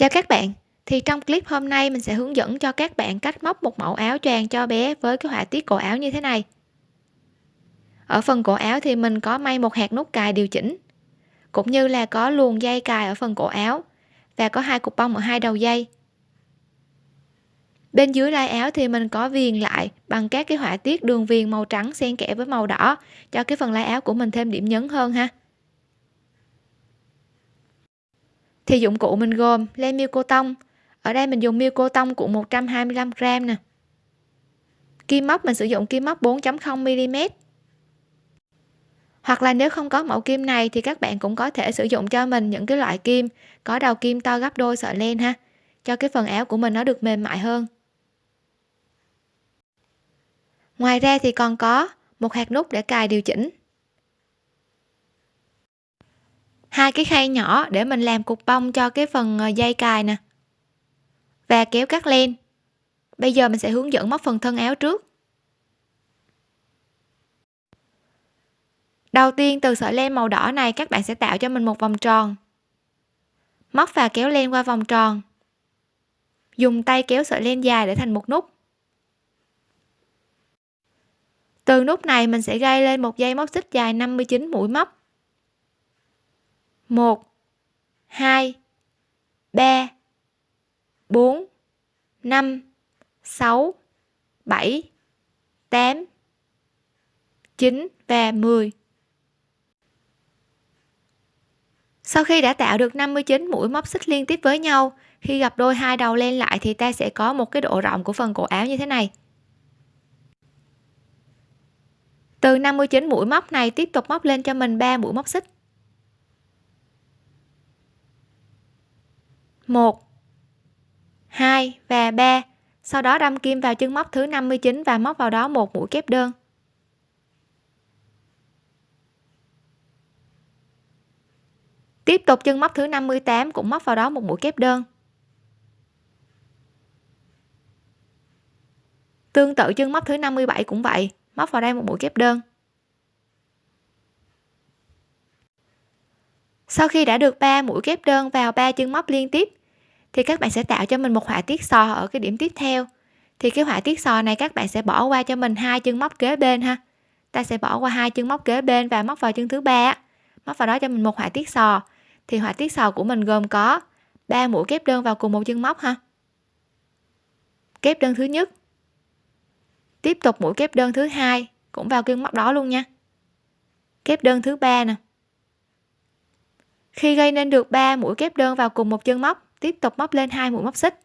Chào các bạn, thì trong clip hôm nay mình sẽ hướng dẫn cho các bạn cách móc một mẫu áo choàng cho bé với cái họa tiết cổ áo như thế này. Ở phần cổ áo thì mình có may một hạt nút cài điều chỉnh, cũng như là có luồng dây cài ở phần cổ áo và có hai cục bông ở hai đầu dây. Bên dưới lai áo thì mình có viền lại bằng các cái họa tiết đường viền màu trắng xen kẽ với màu đỏ cho cái phần lai áo của mình thêm điểm nhấn hơn ha. Thì dụng cụ mình gồm len miêu cô tông. Ở đây mình dùng miêu cô tông của 125 g nè. Kim móc, mình sử dụng kim móc 4.0 mm hoặc là nếu không có mẫu kim này thì các bạn cũng có thể sử dụng cho mình những cái loại kim có đầu kim to gấp đôi sợi len ha. Cho cái phần áo của mình nó được mềm mại hơn. Ngoài ra thì còn có một hạt nút để cài điều chỉnh. Hai cái khay nhỏ để mình làm cục bông cho cái phần ờ, dây cài nè. Và kéo cắt len. Bây giờ mình sẽ hướng dẫn móc phần thân áo trước. Đầu tiên, từ sợi len màu đỏ này, các bạn sẽ tạo cho mình một vòng tròn. Móc và kéo len qua vòng tròn. Dùng tay kéo sợi len dài để thành một nút. Từ nút này, mình sẽ gây lên một dây móc xích dài 59 mũi móc. 1 2 3 4 5 6 7 8 9 và 10 Sau khi đã tạo được 59 mũi móc xích liên tiếp với nhau, khi gặp đôi hai đầu len lại thì ta sẽ có một cái độ rộng của phần cổ áo như thế này. Từ 59 mũi móc này tiếp tục móc lên cho mình 3 mũi móc xích. 1 2 và 3 sau đó đâm kim vào chân móc thứ 59 và móc vào đó một mũi kép đơn. Tiếp tục chân móc thứ 58 cũng móc vào đó một mũi kép đơn. Tương tự chân móc thứ 57 cũng vậy, móc vào đây một mũi kép đơn. Sau khi đã được 3 mũi kép đơn vào 3 chân móc liên tiếp thì các bạn sẽ tạo cho mình một họa tiết sò ở cái điểm tiếp theo. Thì cái họa tiết sò này các bạn sẽ bỏ qua cho mình hai chân móc kế bên ha. Ta sẽ bỏ qua hai chân móc kế bên và móc vào chân thứ ba móc vào đó cho mình một họa tiết sò. Thì họa tiết sò của mình gồm có ba mũi kép đơn vào cùng một chân móc ha. Kép đơn thứ nhất. Tiếp tục mũi kép đơn thứ hai cũng vào chân móc đó luôn nha. Kép đơn thứ ba nè. Khi gây nên được 3 mũi kép đơn vào cùng một chân móc tiếp tục móc lên hai mũi móc xích.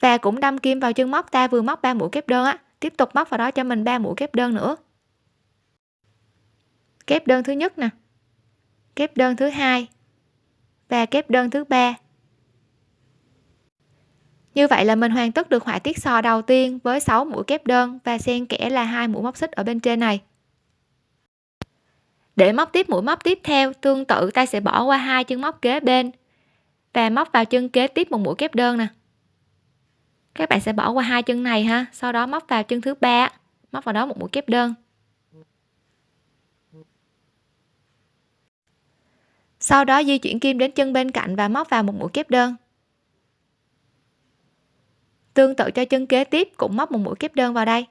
Và cũng đâm kim vào chân móc, ta vừa móc ba mũi kép đơn á. Tiếp tục móc vào đó cho mình ba mũi kép đơn nữa. Kép đơn thứ nhất nè. Kép đơn thứ hai. Và kép đơn thứ ba. Như vậy là mình hoàn tất được họa tiết sò đầu tiên với 6 mũi kép đơn và xen kẽ là hai mũi móc xích ở bên trên này. Để móc tiếp mũi móc tiếp theo, tương tự ta sẽ bỏ qua hai chân móc kế bên và móc vào chân kế tiếp một mũi kép đơn nè. Các bạn sẽ bỏ qua hai chân này ha. Sau đó móc vào chân thứ ba, móc vào đó một mũi kép đơn. Sau đó di chuyển kim đến chân bên cạnh và móc vào một mũi kép đơn. Tương tự cho chân kế tiếp, cũng móc một mũi kép đơn vào đây.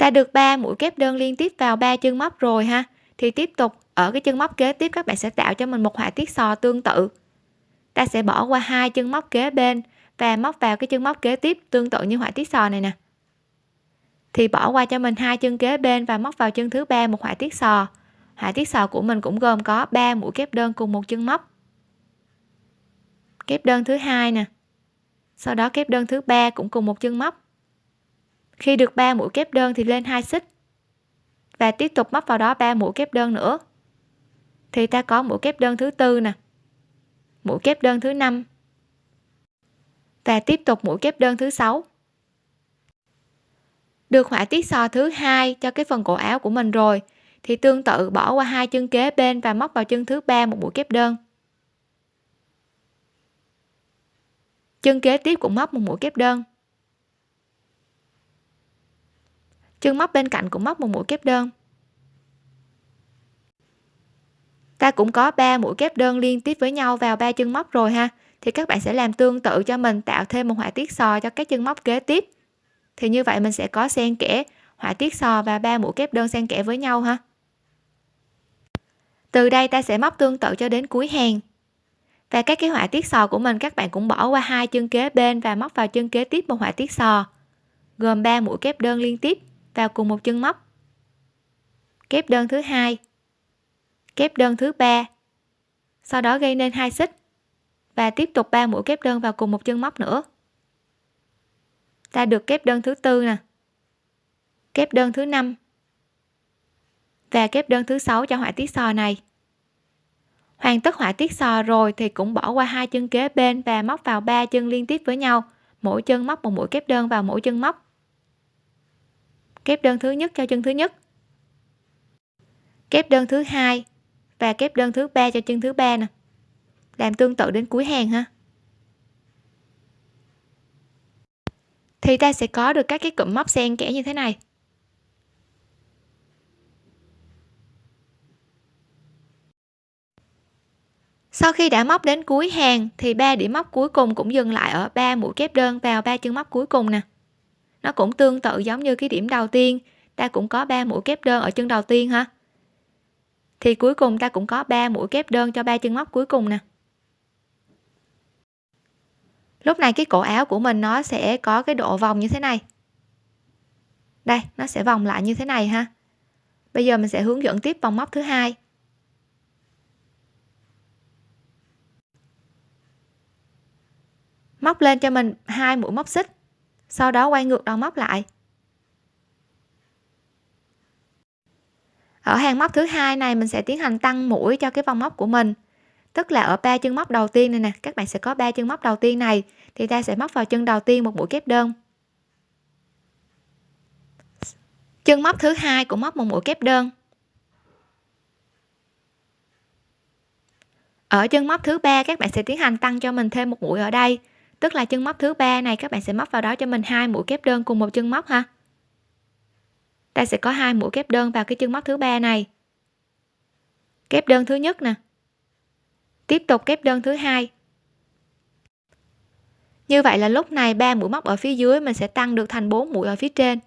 Ta được 3 mũi kép đơn liên tiếp vào ba chân móc rồi ha. Thì tiếp tục, ở cái chân móc kế tiếp các bạn sẽ tạo cho mình một họa tiết sò tương tự. Ta sẽ bỏ qua hai chân móc kế bên và móc vào cái chân móc kế tiếp tương tự như họa tiết sò này nè. Thì bỏ qua cho mình hai chân kế bên và móc vào chân thứ ba một họa tiết sò. Họa tiết sò của mình cũng gồm có 3 mũi kép đơn cùng một chân móc. Kép đơn thứ hai nè. Sau đó kép đơn thứ ba cũng cùng một chân móc khi được 3 mũi kép đơn thì lên hai xích. Và tiếp tục móc vào đó 3 mũi kép đơn nữa. Thì ta có mũi kép đơn thứ tư nè. Mũi kép đơn thứ năm. Và tiếp tục mũi kép đơn thứ sáu. Được họa tiết sò thứ hai cho cái phần cổ áo của mình rồi, thì tương tự bỏ qua hai chân kế bên và móc vào chân thứ ba một mũi kép đơn. Chân kế tiếp cũng móc một mũi kép đơn. Chân móc bên cạnh cũng móc một mũi kép đơn. Ta cũng có 3 mũi kép đơn liên tiếp với nhau vào ba chân móc rồi ha. Thì các bạn sẽ làm tương tự cho mình, tạo thêm một họa tiết sò cho các chân móc kế tiếp. Thì như vậy mình sẽ có xen kẽ họa tiết sò và ba mũi kép đơn xen kẽ với nhau ha. Từ đây ta sẽ móc tương tự cho đến cuối hàng. Và các cái họa tiết sò của mình các bạn cũng bỏ qua hai chân kế bên và móc vào chân kế tiếp một họa tiết sò, gồm 3 mũi kép đơn liên tiếp vào cùng một chân móc. Kép đơn thứ hai. Kép đơn thứ ba. Sau đó gây nên hai xích. Và tiếp tục 3 mũi kép đơn vào cùng một chân móc nữa. Ta được kép đơn thứ tư nè. Kép đơn thứ năm. Và kép đơn thứ sáu cho họa tiết sò này. Hoàn tất họa tiết sò rồi thì cũng bỏ qua hai chân kế bên và móc vào ba chân liên tiếp với nhau. Mỗi chân móc một mũi kép đơn vào mỗi chân móc kép đơn thứ nhất cho chân thứ nhất. Kép đơn thứ hai và kép đơn thứ ba cho chân thứ ba nè. Làm tương tự đến cuối hàng ha. Thì ta sẽ có được các cái cụm móc xen kẽ như thế này. Sau khi đã móc đến cuối hàng thì ba điểm móc cuối cùng cũng dừng lại ở ba mũi kép đơn vào ba chân móc cuối cùng nè nó cũng tương tự giống như cái điểm đầu tiên. Ta cũng có ba mũi kép đơn ở chân đầu tiên ha thì cuối cùng ta cũng có 3 mũi kép đơn cho ba chân móc cuối cùng nè. Lúc này cái cổ áo của mình nó sẽ có cái độ vòng như thế này. Đây, nó sẽ vòng lại như thế này ha. Bây giờ mình sẽ hướng dẫn tiếp vòng móc thứ hai. Móc lên cho mình hai mũi móc xích sau đó quay ngược đầu móc lại. Ở hàng móc thứ hai này, mình sẽ tiến hành tăng mũi cho cái vòng móc của mình. Tức là ở ba chân móc đầu tiên này nè, các bạn sẽ có ba chân móc đầu tiên này, thì ta sẽ móc vào chân đầu tiên một mũi kép đơn. Chân móc thứ hai cũng móc một mũi kép đơn. Ở chân móc thứ ba, các bạn sẽ tiến hành tăng cho mình thêm một mũi ở đây tức là chân móc thứ ba này, các bạn sẽ móc vào đó cho mình hai mũi kép đơn cùng một chân móc ha. Ta sẽ có hai mũi kép đơn vào cái chân móc thứ ba này. Kép đơn thứ nhất nè. Tiếp tục kép đơn thứ hai. Như vậy là lúc này ba mũi móc ở phía dưới mình sẽ tăng được thành 4 mũi ở phía trên.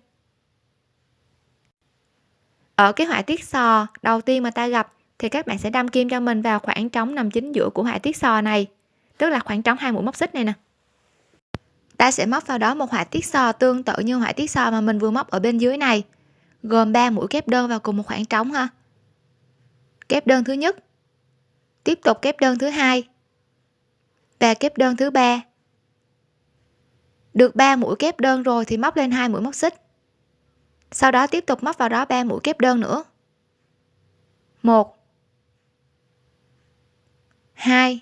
Ở cái họa tiết sò đầu tiên mà ta gặp, thì các bạn sẽ đâm kim cho mình vào khoảng trống nằm chính giữa của họa tiết sò này. Tức là khoảng trống hai mũi móc xích này nè ta sẽ móc vào đó một họa tiết sò tương tự như họa tiết sò mà mình vừa móc ở bên dưới này, gồm 3 mũi kép đơn vào cùng một khoảng trống ha. Kép đơn thứ nhất, tiếp tục kép đơn thứ hai và kép đơn thứ ba. Được 3 mũi kép đơn rồi thì móc lên hai mũi móc xích. Sau đó tiếp tục móc vào đó 3 mũi kép đơn nữa. 1 2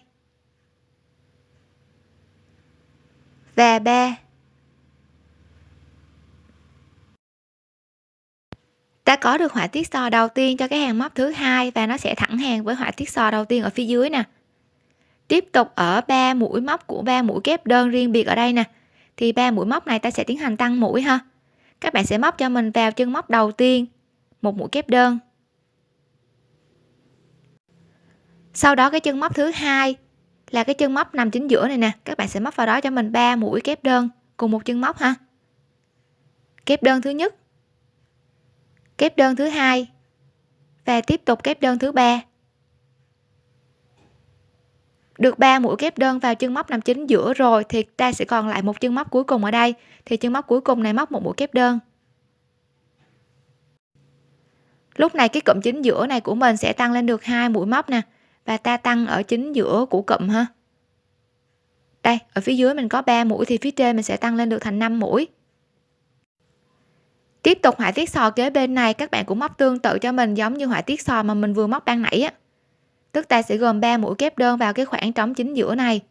và ba. Ta có được họa tiết so đầu tiên cho cái hàng móc thứ hai và nó sẽ thẳng hàng với họa tiết so đầu tiên ở phía dưới nè. Tiếp tục ở ba mũi móc của ba mũi kép đơn riêng biệt ở đây nè. Thì ba mũi móc này ta sẽ tiến hành tăng mũi ha. Các bạn sẽ móc cho mình vào chân móc đầu tiên, một mũi kép đơn. Sau đó cái chân móc thứ hai là cái chân móc nằm chính giữa này nè. Các bạn sẽ móc vào đó cho mình ba mũi kép đơn cùng một chân móc ha. Kép đơn thứ nhất, kép đơn thứ hai và tiếp tục kép đơn thứ ba. Được 3 mũi kép đơn vào chân móc nằm chính giữa rồi thì ta sẽ còn lại một chân móc cuối cùng ở đây. Thì chân móc cuối cùng này móc một mũi kép đơn. Lúc này cái cụm chính giữa này của mình sẽ tăng lên được hai mũi móc nè và ta tăng ở chính giữa của cụm ha. Đây, ở phía dưới mình có 3 mũi thì phía trên mình sẽ tăng lên được thành 5 mũi. Tiếp tục họa tiết sò kế bên này, các bạn cũng móc tương tự cho mình giống như họa tiết sò mà mình vừa móc ban nãy á. Tức ta sẽ gồm 3 mũi kép đơn vào cái khoảng trống chính giữa này.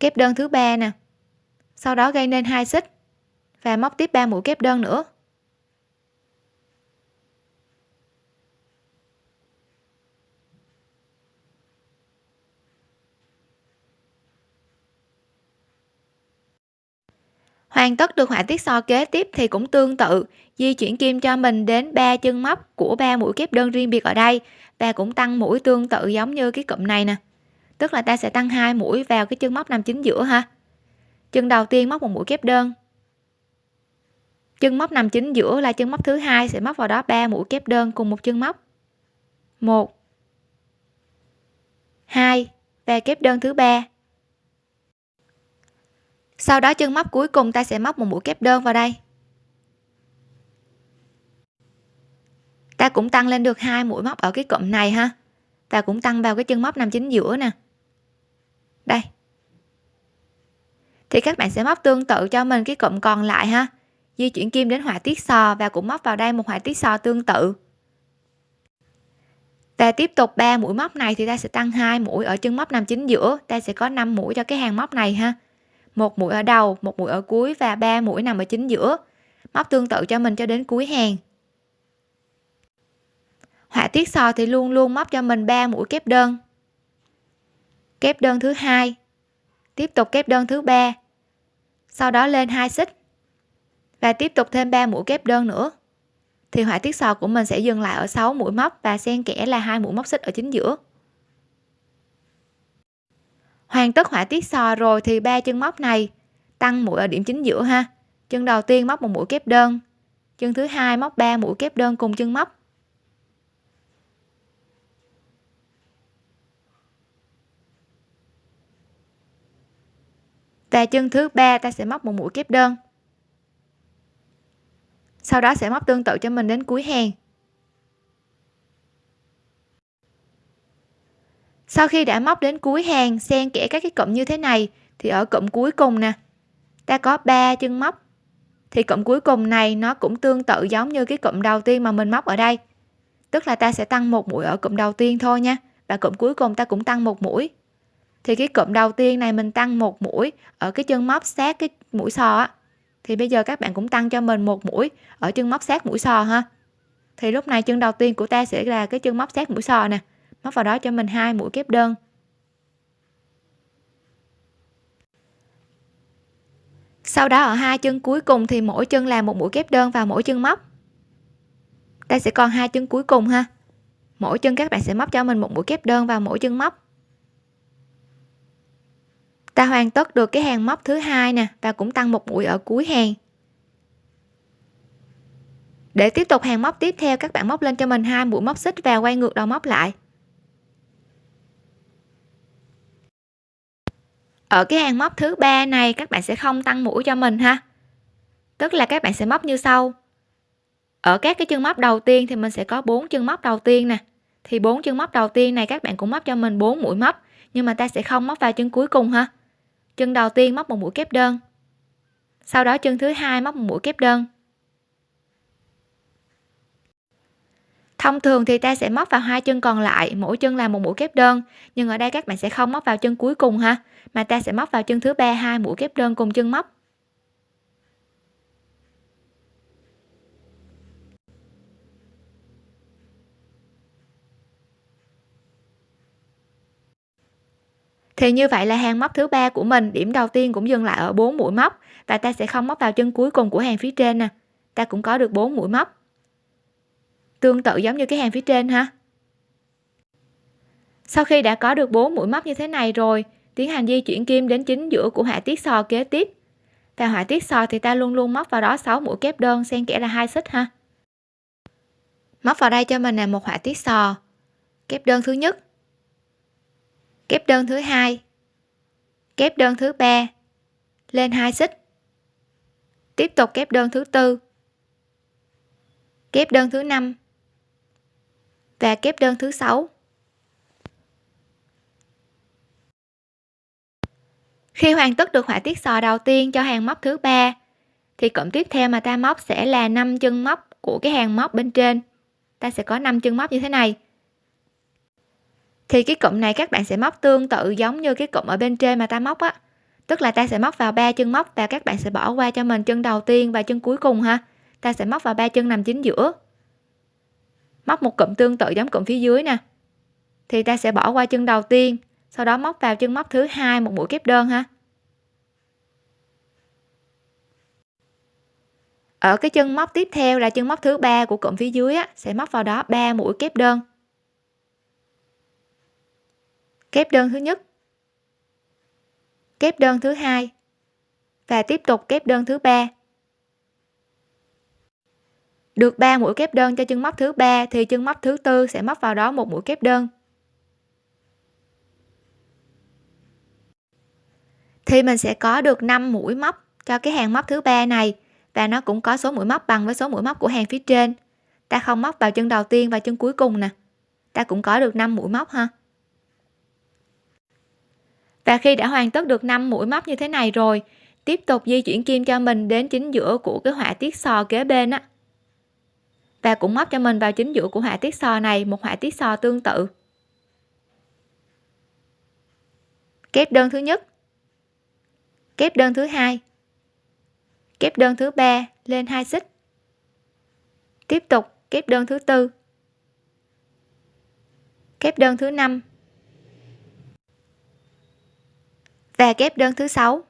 Kép đơn thứ ba nè. Sau đó gây nên hai xích. Và móc tiếp 3 mũi kép đơn nữa. Hoàn tất được họa tiết so kế tiếp thì cũng tương tự, di chuyển kim cho mình đến ba chân móc của ba mũi kép đơn riêng biệt ở đây. Và cũng tăng mũi tương tự giống như cái cụm này nè. Tức là ta sẽ tăng hai mũi vào cái chân móc nằm chính giữa ha. Chân đầu tiên móc một mũi kép đơn. Chân móc nằm chính giữa là chân móc thứ hai sẽ móc vào đó ba mũi kép đơn cùng một chân móc. Một, hai và kép đơn thứ ba sau đó chân móc cuối cùng ta sẽ móc một mũi kép đơn vào đây. Ta cũng tăng lên được hai mũi móc ở cái cụm này ha. Ta cũng tăng vào cái chân móc nằm chính giữa nè. Đây. Thì các bạn sẽ móc tương tự cho mình cái cụm còn lại ha. Di chuyển kim đến họa tiết sò và cũng móc vào đây một họa tiết sò tương tự. Ta tiếp tục ba mũi móc này thì ta sẽ tăng hai mũi ở chân móc nằm chính giữa. Ta sẽ có 5 mũi cho cái hàng móc này ha một mũi ở đầu, một mũi ở cuối và ba mũi nằm ở chính giữa. Móc tương tự cho mình cho đến cuối hàng. Họa tiết sò thì luôn luôn móc cho mình 3 mũi kép đơn. Kép đơn thứ hai. Tiếp tục kép đơn thứ ba. Sau đó lên hai xích. Và tiếp tục thêm 3 mũi kép đơn nữa. Thì họa tiết sò của mình sẽ dừng lại ở 6 mũi móc và xen kẽ là hai mũi móc xích ở chính giữa hoàn tất họa tiết sò rồi thì ba chân móc này. Tăng mũi ở điểm chính giữa ha. Chân đầu tiên móc một mũi kép đơn. Chân thứ hai móc 3 mũi kép đơn cùng chân móc. Và chân thứ ba ta sẽ móc một mũi kép đơn. Sau đó sẽ móc tương tự cho mình đến cuối hàng. Sau khi đã móc đến cuối hàng, xen kẽ các cái cụm như thế này, thì ở cụm cuối cùng nè, ta có 3 chân móc. Thì cụm cuối cùng này nó cũng tương tự giống như cái cụm đầu tiên mà mình móc ở đây. Tức là ta sẽ tăng một mũi ở cụm đầu tiên thôi nha, và cụm cuối cùng ta cũng tăng một mũi. Thì cái cụm đầu tiên này mình tăng một mũi ở cái chân móc sát cái mũi sò á, thì bây giờ các bạn cũng tăng cho mình một mũi ở chân móc sát mũi sò ha. Thì lúc này chân đầu tiên của ta sẽ là cái chân móc sát mũi sò nè móc vào đó cho mình hai mũi kép đơn. Sau đó ở hai chân cuối cùng thì mỗi chân làm một mũi kép đơn vào mỗi chân móc. Ta sẽ còn hai chân cuối cùng ha. Mỗi chân các bạn sẽ móc cho mình một mũi kép đơn vào mỗi chân móc. Ta hoàn tất được cái hàng móc thứ hai nè và cũng tăng một mũi ở cuối hàng. Để tiếp tục hàng móc tiếp theo, các bạn móc lên cho mình hai mũi móc xích và quay ngược đầu móc lại. Ở cái hàng móc thứ ba này các bạn sẽ không tăng mũi cho mình ha. Tức là các bạn sẽ móc như sau. Ở các cái chân móc đầu tiên thì mình sẽ có bốn chân móc đầu tiên nè. Thì bốn chân móc đầu tiên này các bạn cũng móc cho mình bốn mũi móc, nhưng mà ta sẽ không móc vào chân cuối cùng ha. Chân đầu tiên móc một mũi kép đơn, sau đó chân thứ hai móc một mũi kép đơn. Thông thường thì ta sẽ móc vào hai chân còn lại, mỗi chân là một mũi kép đơn. Nhưng ở đây các bạn sẽ không móc vào chân cuối cùng ha, mà ta sẽ móc vào chân thứ ba, hai mũi kép đơn cùng chân móc. Thì như vậy là hàng móc thứ ba của mình, điểm đầu tiên cũng dừng lại ở 4 mũi móc và ta sẽ không móc vào chân cuối cùng của hàng phía trên nè. Ta cũng có được 4 mũi móc tương tự giống như cái hàng phía trên ha. Sau khi đã có được 4 mũi móc như thế này rồi, tiến hành di chuyển kim đến chính giữa của họa tiết sò kế tiếp. Và họa tiết sò thì ta luôn luôn móc vào đó 6 mũi kép đơn, xen kẽ là hai xích ha. Móc vào đây cho mình là một họa tiết sò kép đơn thứ nhất. Kép đơn thứ hai. Kép đơn thứ ba. Lên hai xích. Tiếp tục kép đơn thứ tư. Kép đơn thứ năm và kép đơn thứ sáu. Khi hoàn tất được họa tiết sò đầu tiên cho hàng móc thứ ba, thì cụm tiếp theo mà ta móc sẽ là 5 chân móc của cái hàng móc bên trên. Ta sẽ có 5 chân móc như thế này. Thì cái cụm này các bạn sẽ móc tương tự giống như cái cụm ở bên trên mà ta móc á. Tức là ta sẽ móc vào ba chân móc và các bạn sẽ bỏ qua cho mình chân đầu tiên và chân cuối cùng ha. Ta sẽ móc vào ba chân nằm chính giữa móc một cụm tương tự giống cụm phía dưới nè. Thì ta sẽ bỏ qua chân đầu tiên sau đó móc vào chân móc thứ hai một mũi kép đơn ha. Ở cái chân móc tiếp theo là chân móc thứ ba của cụm phía dưới á, sẽ móc vào đó 3 mũi kép đơn. Kép đơn thứ nhất kép đơn thứ hai và tiếp tục kép đơn thứ ba được 3 mũi kép đơn cho chân móc thứ ba thì chân móc thứ tư sẽ móc vào đó một mũi kép đơn. Thì mình sẽ có được 5 mũi móc cho cái hàng móc thứ ba này và nó cũng có số mũi móc bằng với số mũi móc của hàng phía trên. Ta không móc vào chân đầu tiên và chân cuối cùng nè. Ta cũng có được 5 mũi móc ha. Và khi đã hoàn tất được 5 mũi móc như thế này rồi, tiếp tục di chuyển kim cho mình đến chính giữa của cái họa tiết sò kế bên á và cũng móc cho mình vào chính giữa của họa tiết sò này, một họa tiết sò tương tự. Kép đơn thứ nhất. Kép đơn thứ hai. Kép đơn thứ ba lên hai xích. Tiếp tục, kép đơn thứ tư. Kép đơn thứ năm. Và kép đơn thứ sáu.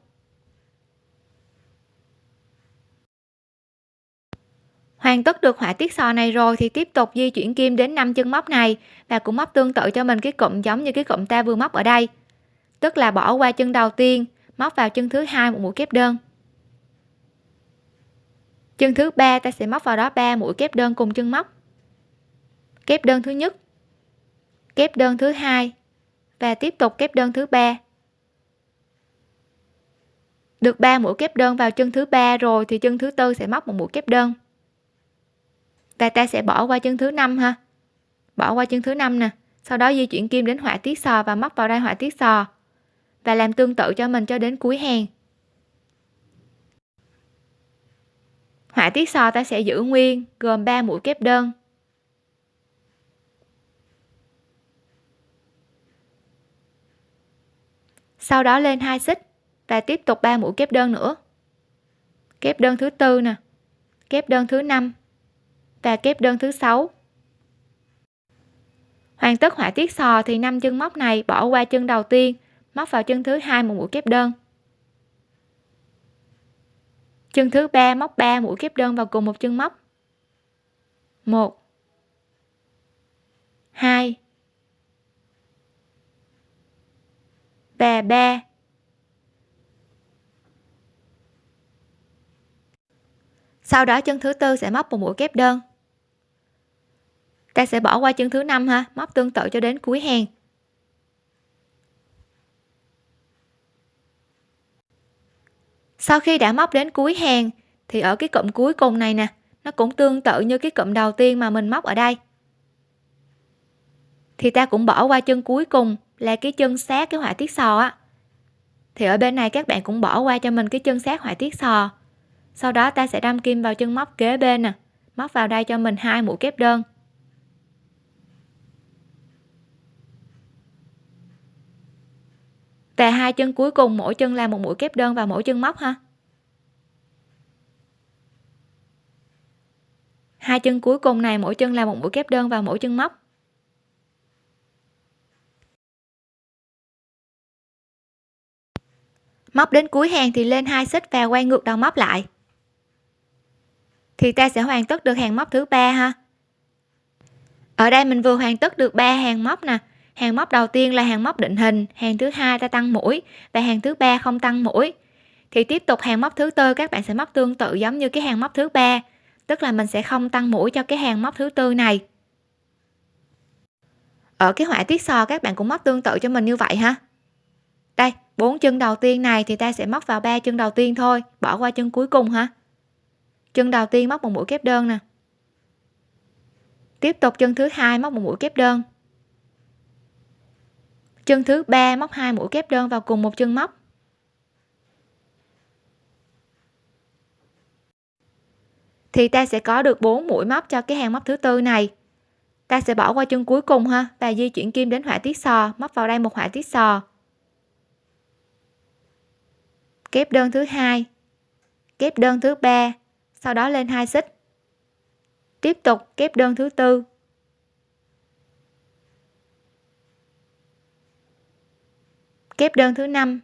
Hoàn tất được họa tiết sò này rồi thì tiếp tục di chuyển kim đến năm chân móc này. Và cũng móc tương tự cho mình cái cụm giống như cái cụm ta vừa móc ở đây. Tức là bỏ qua chân đầu tiên, móc vào chân thứ hai một mũi kép đơn. Chân thứ ba, ta sẽ móc vào đó 3 mũi kép đơn cùng chân móc. Kép đơn thứ nhất, kép đơn thứ hai, và tiếp tục kép đơn thứ ba. Được 3 mũi kép đơn vào chân thứ ba rồi thì chân thứ tư sẽ móc một mũi kép đơn và ta sẽ bỏ qua chân thứ năm ha? Bỏ qua chân thứ năm nè. Sau đó di chuyển kim đến họa tiết sò và móc vào đây họa tiết sò. Và làm tương tự cho mình cho đến cuối hàng. Họa tiết sò ta sẽ giữ nguyên, gồm 3 mũi kép đơn. Sau đó lên hai xích và tiếp tục 3 mũi kép đơn nữa. Kép đơn thứ tư nè. Kép đơn thứ năm và kép đơn thứ sáu. Hoàn tất họa tiết sò thì năm chân móc này bỏ qua chân đầu tiên, móc vào chân thứ hai một mũi kép đơn. Chân thứ ba móc 3 mũi kép đơn vào cùng một chân móc. 1 2 và 3 sau đó chân thứ tư sẽ móc một mũi kép đơn ta sẽ bỏ qua chân thứ năm ha, móc tương tự cho đến cuối hàng. Sau khi đã móc đến cuối hàng, thì ở cái cụm cuối cùng này nè, nó cũng tương tự như cái cụm đầu tiên mà mình móc ở đây. Thì ta cũng bỏ qua chân cuối cùng là cái chân sát cái họa tiết sò á. Thì ở bên này các bạn cũng bỏ qua cho mình cái chân sát họa tiết sò. Sau đó ta sẽ đâm kim vào chân móc kế bên nè, móc vào đây cho mình hai mũi kép đơn. Và hai chân cuối cùng, mỗi chân là một mũi kép đơn vào mỗi chân móc ha? Hai chân cuối cùng này, mỗi chân là một mũi kép đơn vào mỗi chân móc. Móc đến cuối hàng thì lên hai xích và quay ngược đầu móc lại. Thì ta sẽ hoàn tất được hàng móc thứ ba ha? Ở đây mình vừa hoàn tất được ba hàng móc nè hàng móc đầu tiên là hàng móc định hình, hàng thứ hai ta tăng mũi và hàng thứ ba không tăng mũi. Thì tiếp tục hàng móc thứ tư, các bạn sẽ móc tương tự giống như cái hàng móc thứ ba, tức là mình sẽ không tăng mũi cho cái hàng móc thứ tư này. Ở cái họa tiết sò, các bạn cũng móc tương tự cho mình như vậy ha. Đây, bốn chân đầu tiên này thì ta sẽ móc vào ba chân đầu tiên thôi, bỏ qua chân cuối cùng ha. Chân đầu tiên móc một mũi kép đơn nè. Tiếp tục chân thứ hai móc một mũi kép đơn chân thứ ba, móc hai mũi kép đơn vào cùng một chân móc. Thì ta sẽ có được 4 mũi móc cho cái hàng móc thứ tư này. Ta sẽ bỏ qua chân cuối cùng ha, và di chuyển kim đến họa tiết sò, móc vào đây một họa tiết sò. Kép đơn thứ hai, kép đơn thứ ba, sau đó lên hai xích. Tiếp tục kép đơn thứ tư. Kép đơn thứ năm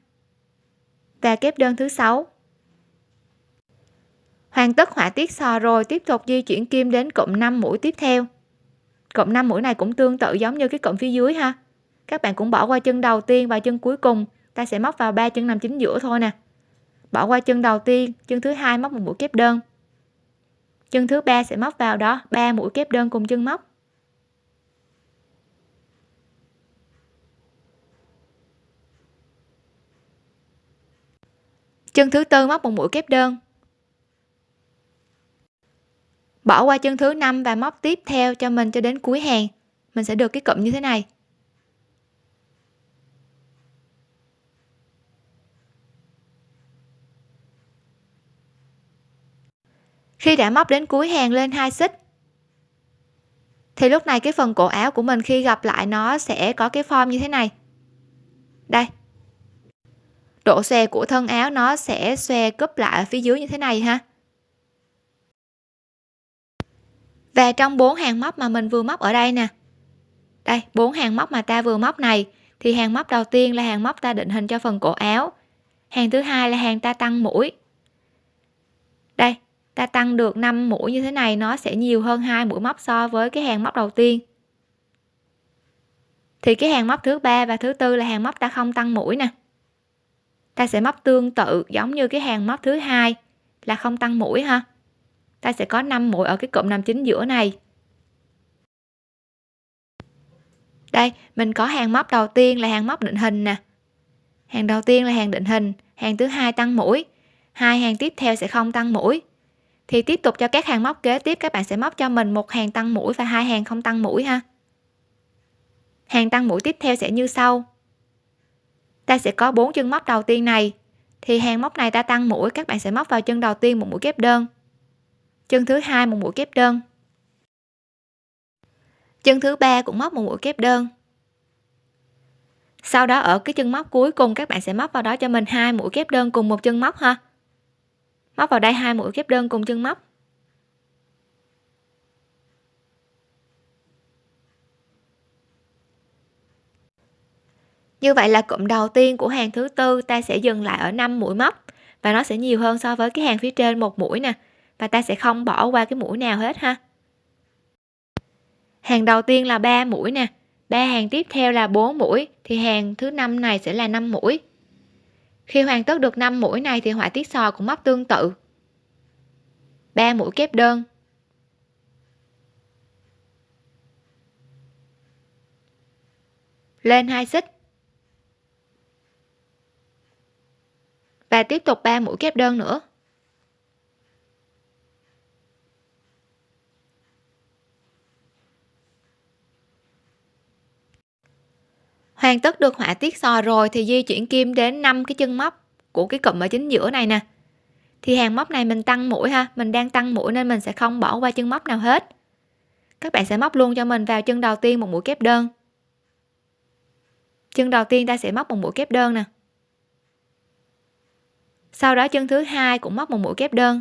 và kép đơn thứ sáu. Hoàn tất họa tiết sò rồi, tiếp tục di chuyển kim đến cụm 5 mũi tiếp theo. Cụm 5 mũi này cũng tương tự giống như cái cụm phía dưới ha. Các bạn cũng bỏ qua chân đầu tiên và chân cuối cùng. Ta sẽ móc vào ba chân nằm chính giữa thôi nè. Bỏ qua chân đầu tiên, chân thứ hai móc một mũi kép đơn. Chân thứ ba sẽ móc vào đó, ba mũi kép đơn cùng chân móc. Chân thứ tư móc một mũi kép đơn. Bỏ qua chân thứ năm và móc tiếp theo cho mình cho đến cuối hàng. Mình sẽ được cái cụm như thế này. Khi đã móc đến cuối hàng lên hai xích, thì lúc này cái phần cổ áo của mình khi gặp lại nó sẽ có cái form như thế này. Đây độ xòe của thân áo nó sẽ xòe cúp lại ở phía dưới như thế này ha. Và trong bốn hàng móc mà mình vừa móc ở đây nè. Đây, bốn hàng móc mà ta vừa móc này, thì hàng móc đầu tiên là hàng móc ta định hình cho phần cổ áo. Hàng thứ hai là hàng ta tăng mũi. Đây, ta tăng được 5 mũi như thế này, nó sẽ nhiều hơn hai mũi móc so với cái hàng móc đầu tiên. Thì cái hàng móc thứ ba và thứ tư là hàng móc ta không tăng mũi nè ta sẽ móc tương tự giống như cái hàng móc thứ hai. Là không tăng mũi ha ta sẽ có 5 mũi ở cái cụm nằm chính giữa này. Đây, mình có hàng móc đầu tiên là hàng móc định hình nè. Hàng đầu tiên là hàng định hình hàng thứ hai tăng mũi. Hai hàng tiếp theo sẽ không tăng mũi. Thì tiếp tục cho các hàng móc kế tiếp, các bạn sẽ móc cho mình một hàng tăng mũi và hai hàng không tăng mũi ha. Hàng tăng mũi tiếp theo sẽ như sau ta sẽ có bốn chân móc đầu tiên này. Thì hàng móc này ta tăng mũi, các bạn sẽ móc vào chân đầu tiên một mũi kép đơn. Chân thứ hai một mũi kép đơn. Chân thứ ba cũng móc một mũi kép đơn. Sau đó ở cái chân móc cuối cùng, các bạn sẽ móc vào đó cho mình hai mũi kép đơn cùng một chân móc ha. Móc vào đây hai mũi kép đơn cùng chân móc. Như vậy là cụm đầu tiên của hàng thứ tư ta sẽ dừng lại ở 5 mũi móc. Và nó sẽ nhiều hơn so với cái hàng phía trên một mũi nè. Và ta sẽ không bỏ qua cái mũi nào hết ha. Hàng đầu tiên là 3 mũi nè. Ba hàng tiếp theo là 4 mũi, thì hàng thứ năm này sẽ là 5 mũi. Khi hoàn tất được 5 mũi này thì họa tiết sò cũng móc tương tự. 3 mũi kép đơn. Lên hai xích. Và tiếp tục 3 mũi kép đơn nữa. Hoàn tất được họa tiết sò rồi thì di chuyển kim đến 5 cái chân móc của cái cụm ở chính giữa này nè. Thì hàng móc này mình tăng mũi ha, mình đang tăng mũi nên mình sẽ không bỏ qua chân móc nào hết. Các bạn sẽ móc luôn cho mình vào chân đầu tiên một mũi kép đơn. Chân đầu tiên ta sẽ móc một mũi kép đơn nè sau đó chân thứ hai cũng móc một mũi kép đơn.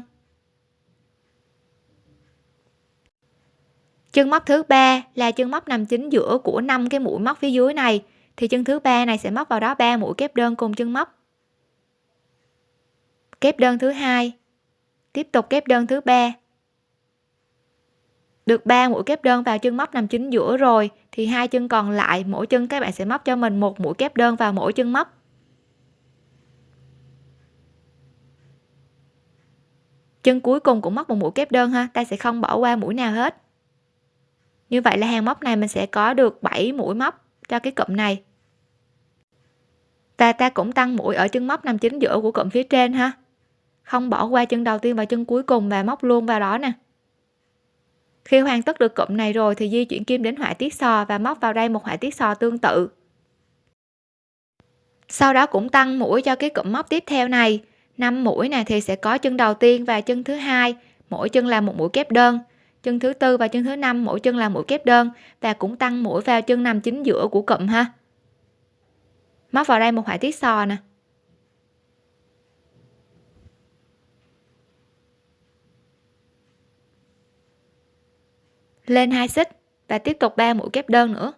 Chân móc thứ ba là chân móc nằm chính giữa của năm cái mũi móc phía dưới này. Thì chân thứ ba này sẽ móc vào đó ba mũi kép đơn cùng chân móc. Kép đơn thứ hai. Tiếp tục kép đơn thứ ba. Được 3 mũi kép đơn vào chân móc nằm chính giữa rồi, thì hai chân còn lại, mỗi chân các bạn sẽ móc cho mình một mũi kép đơn vào mỗi chân móc. Chân cuối cùng cũng móc một mũi kép đơn ha, ta sẽ không bỏ qua mũi nào hết. Như vậy là hàng móc này mình sẽ có được 7 mũi móc cho cái cụm này. Và ta cũng tăng mũi ở chân móc nằm chính giữa của cụm phía trên ha. Không bỏ qua chân đầu tiên và chân cuối cùng và móc luôn vào đó nè. Khi hoàn tất được cụm này rồi thì di chuyển kim đến họa tiết sò và móc vào đây một họa tiết sò tương tự. Sau đó cũng tăng mũi cho cái cụm móc tiếp theo này. 5 mũi này thì sẽ có chân đầu tiên và chân thứ hai, mỗi chân là một mũi kép đơn. Chân thứ tư và chân thứ năm, mỗi chân là mũi kép đơn và cũng tăng mũi vào chân nằm chính giữa của cụm ha. Móc vào đây một họa tiết sò nè. Lên hai xích và tiếp tục ba mũi kép đơn nữa.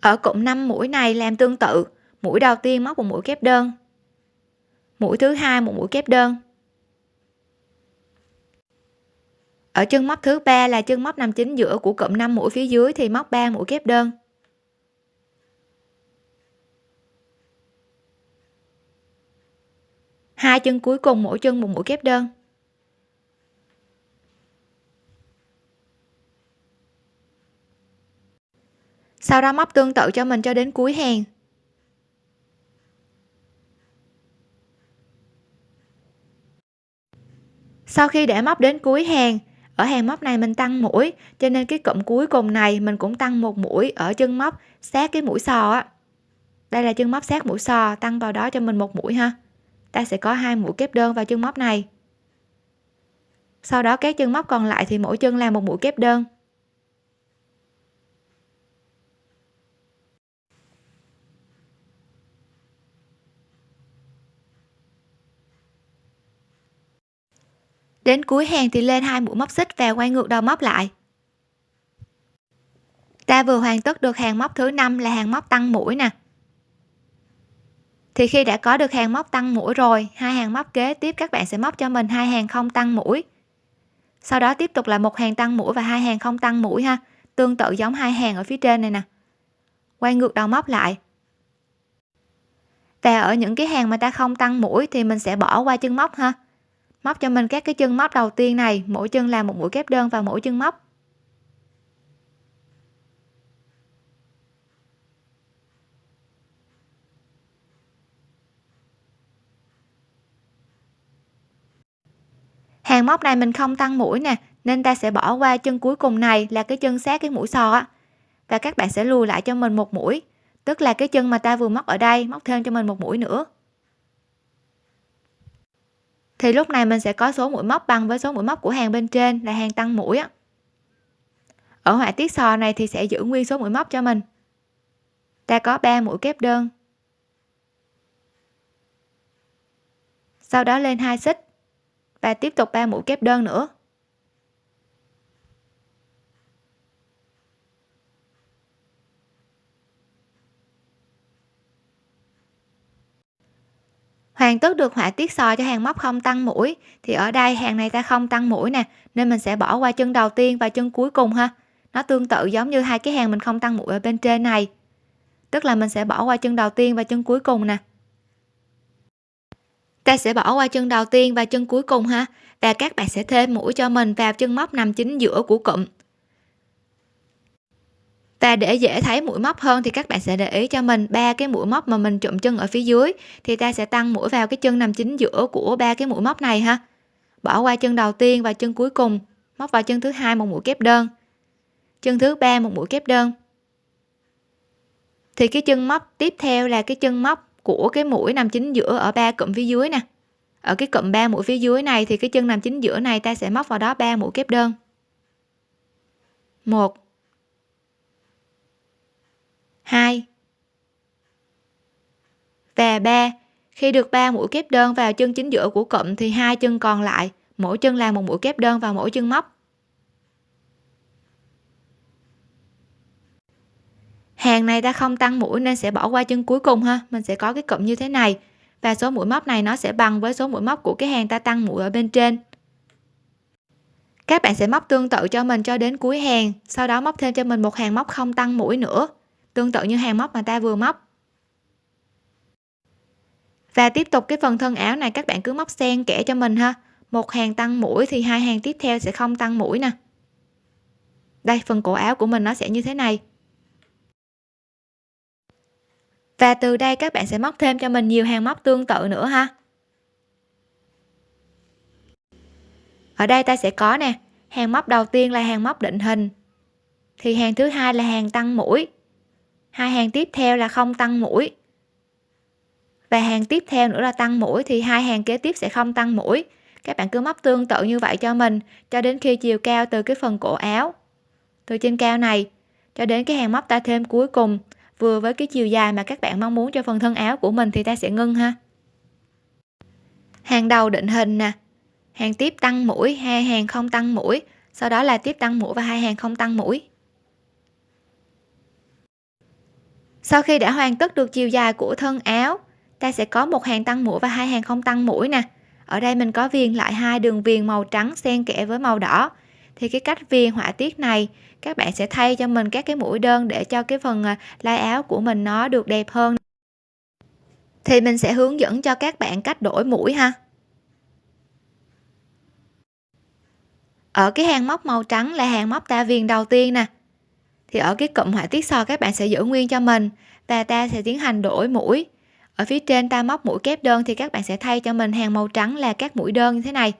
Ở cụm 5 mũi này làm tương tự, mũi đầu tiên móc một mũi kép đơn. Mũi thứ hai một mũi kép đơn. Ở chân móc thứ ba là chân móc nằm chính giữa của cụm 5 mũi phía dưới thì móc 3 mũi kép đơn. Hai chân cuối cùng mỗi chân một mũi kép đơn. Sau đó móc tương tự cho mình cho đến cuối hàng. Sau khi để móc đến cuối hàng, ở hàng móc này mình tăng mũi, cho nên cái cụm cuối cùng này mình cũng tăng một mũi ở chân móc sát cái mũi sò á. Đây là chân móc sát mũi sò, tăng vào đó cho mình một mũi ha. Ta sẽ có hai mũi kép đơn vào chân móc này. Sau đó các chân móc còn lại thì mỗi chân làm một mũi kép đơn. Đến cuối hàng thì lên hai mũi móc xích và quay ngược đầu móc lại. Ta vừa hoàn tất được hàng móc thứ năm là hàng móc tăng mũi nè. Thì khi đã có được hàng móc tăng mũi rồi, hai hàng móc kế tiếp các bạn sẽ móc cho mình hai hàng không tăng mũi. Sau đó tiếp tục là một hàng tăng mũi và hai hàng không tăng mũi ha. Tương tự giống hai hàng ở phía trên này nè. Quay ngược đầu móc lại. Và ở những cái hàng mà ta không tăng mũi thì mình sẽ bỏ qua chân móc ha móc cho mình các cái chân móc đầu tiên này, mỗi chân làm một mũi kép đơn vào mỗi chân móc. Hàng móc này mình không tăng mũi nè, nên ta sẽ bỏ qua chân cuối cùng này là cái chân sát cái mũi sò á. Và các bạn sẽ lùi lại cho mình một mũi, tức là cái chân mà ta vừa móc ở đây, móc thêm cho mình một mũi nữa thì lúc này mình sẽ có số mũi móc bằng với số mũi móc của hàng bên trên là hàng tăng mũi á. Ở họa tiết sò này thì sẽ giữ nguyên số mũi móc cho mình. Ta có 3 mũi kép đơn. Sau đó lên hai xích và tiếp tục 3 mũi kép đơn nữa. Hoàn tất được họa tiết sò cho hàng móc không tăng mũi. Thì ở đây hàng này ta không tăng mũi nè, nên mình sẽ bỏ qua chân đầu tiên và chân cuối cùng ha. Nó tương tự giống như hai cái hàng mình không tăng mũi ở bên trên này. Tức là mình sẽ bỏ qua chân đầu tiên và chân cuối cùng nè. Ta sẽ bỏ qua chân đầu tiên và chân cuối cùng ha, và các bạn sẽ thêm mũi cho mình vào chân móc nằm chính giữa của cụm và để dễ thấy mũi móc hơn thì các bạn sẽ để ý cho mình ba cái mũi móc mà mình chụm chân ở phía dưới. Thì ta sẽ tăng mũi vào cái chân nằm chính giữa của ba cái mũi móc này ha. Bỏ qua chân đầu tiên và chân cuối cùng. Móc vào chân thứ hai một mũi kép đơn. Chân thứ ba một mũi kép đơn. Thì cái chân móc tiếp theo là cái chân móc của cái mũi nằm chính giữa ở ba cụm phía dưới nè. Ở cái cụm ba mũi phía dưới này thì cái chân nằm chính giữa này ta sẽ móc vào đó ba mũi kép đơn. Một hai. Và ba, khi được ba mũi kép đơn vào chân chính giữa của cụm thì hai chân còn lại, mỗi chân làm một mũi kép đơn vào mỗi chân móc. Hàng này ta không tăng mũi nên sẽ bỏ qua chân cuối cùng ha, mình sẽ có cái cụm như thế này. Và số mũi móc này nó sẽ bằng với số mũi móc của cái hàng ta tăng mũi ở bên trên. Các bạn sẽ móc tương tự cho mình cho đến cuối hàng, sau đó móc thêm cho mình một hàng móc không tăng mũi nữa tương tự như hàng móc mà ta vừa móc. Và tiếp tục cái phần thân áo này, các bạn cứ móc xen kẽ cho mình ha. Một hàng tăng mũi thì hai hàng tiếp theo sẽ không tăng mũi nè. Đây, phần cổ áo của mình nó sẽ như thế này. Và từ đây các bạn sẽ móc thêm cho mình nhiều hàng móc tương tự nữa ha. Ở đây ta sẽ có nè, hàng móc đầu tiên là hàng móc định hình, thì hàng thứ hai là hàng tăng mũi hai hàng tiếp theo là không tăng mũi. Và hàng tiếp theo nữa là tăng mũi thì hai hàng kế tiếp sẽ không tăng mũi. Các bạn cứ móc tương tự như vậy cho mình cho đến khi chiều cao từ cái phần cổ áo. Từ trên cao này cho đến cái hàng móc ta thêm cuối cùng. Vừa với cái chiều dài mà các bạn mong muốn cho phần thân áo của mình thì ta sẽ ngưng ha. Hàng đầu định hình nè. Hàng tiếp tăng mũi, hai hàng không tăng mũi. Sau đó là tiếp tăng mũi và hai hàng không tăng mũi. Sau khi đã hoàn tất được chiều dài của thân áo, ta sẽ có một hàng tăng mũi và hai hàng không tăng mũi nè. Ở đây mình có viền lại hai đường viền màu trắng xen kẽ với màu đỏ. Thì cái cách viền họa tiết này, các bạn sẽ thay cho mình các cái mũi đơn để cho cái phần à, lai áo của mình nó được đẹp hơn. Thì mình sẽ hướng dẫn cho các bạn cách đổi mũi ha. Ở cái hàng móc màu trắng là hàng móc ta viền đầu tiên nè thì ở cái cụm họa tiết sò các bạn sẽ giữ nguyên cho mình và ta sẽ tiến hành đổi mũi. Ở phía trên ta móc mũi kép đơn thì các bạn sẽ thay cho mình hàng màu trắng là các mũi đơn như thế này.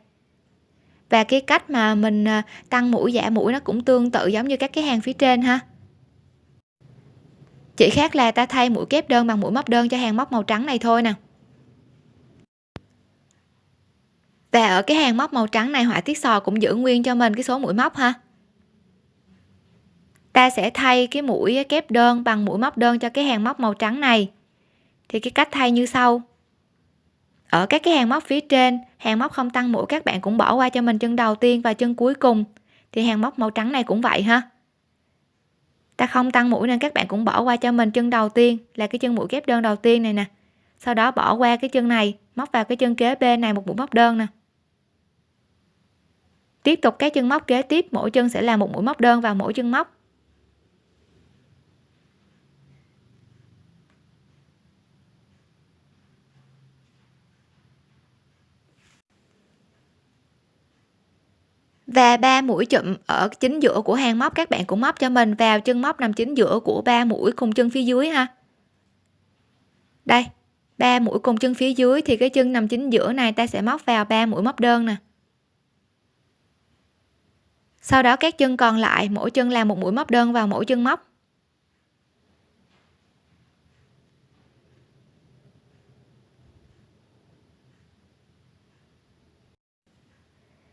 Và cái cách mà mình à, tăng mũi, giả mũi nó cũng tương tự giống như các cái hàng phía trên ha. Chỉ khác là ta thay mũi kép đơn bằng mũi móc đơn cho hàng móc màu trắng này thôi nè. Và ở cái hàng móc màu trắng này họa tiết sò cũng giữ nguyên cho mình cái số mũi móc ha ta sẽ thay cái mũi kép đơn bằng mũi móc đơn cho cái hàng móc màu trắng này. Thì cái cách thay như sau. Ở các cái hàng móc phía trên, hàng móc không tăng mũi, các bạn cũng bỏ qua cho mình chân đầu tiên và chân cuối cùng. Thì hàng móc màu trắng này cũng vậy ha. Ta không tăng mũi nên các bạn cũng bỏ qua cho mình chân đầu tiên, là cái chân mũi kép đơn đầu tiên này nè. Sau đó bỏ qua cái chân này, móc vào cái chân kế bên này một mũi móc đơn nè. Tiếp tục các chân móc kế tiếp, mỗi chân sẽ là một mũi móc đơn vào mỗi chân móc. Và ba mũi chụm ở chính giữa của hàng móc, các bạn cũng móc cho mình vào chân móc nằm chính giữa của ba mũi cùng chân phía dưới ha. Đây, ba mũi cùng chân phía dưới thì cái chân nằm chính giữa này, ta sẽ móc vào ba mũi móc đơn nè. Sau đó các chân còn lại, mỗi chân làm một mũi móc đơn vào mỗi chân móc.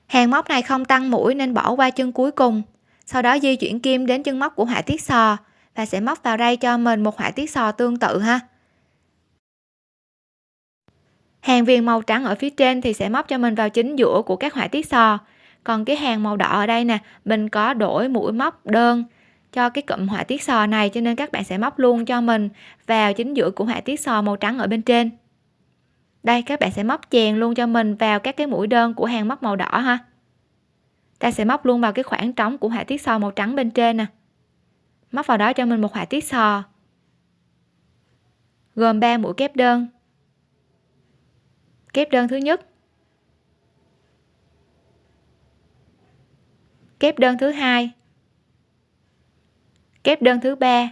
Hàng móc này không tăng mũi nên bỏ qua chân cuối cùng. Sau đó di chuyển kim đến chân móc của họa tiết sò và sẽ móc vào đây cho mình một họa tiết sò tương tự ha. Hàng viền màu trắng ở phía trên thì sẽ móc cho mình vào chính giữa của các họa tiết sò. Còn cái hàng màu đỏ ở đây nè, mình có đổi mũi móc đơn cho cái cụm họa tiết sò này cho nên các bạn sẽ móc luôn cho mình vào chính giữa của họa tiết sò màu trắng ở bên trên đây, các bạn sẽ móc chèn luôn cho mình vào các cái mũi đơn của hàng móc màu đỏ ha. Ta sẽ móc luôn vào cái khoảng trống của họa tiết sò màu trắng bên trên nè. Móc vào đó cho mình một họa tiết sò. Gồm 3 mũi kép đơn. Kép đơn thứ nhất. Kép đơn thứ hai. Kép đơn thứ ba.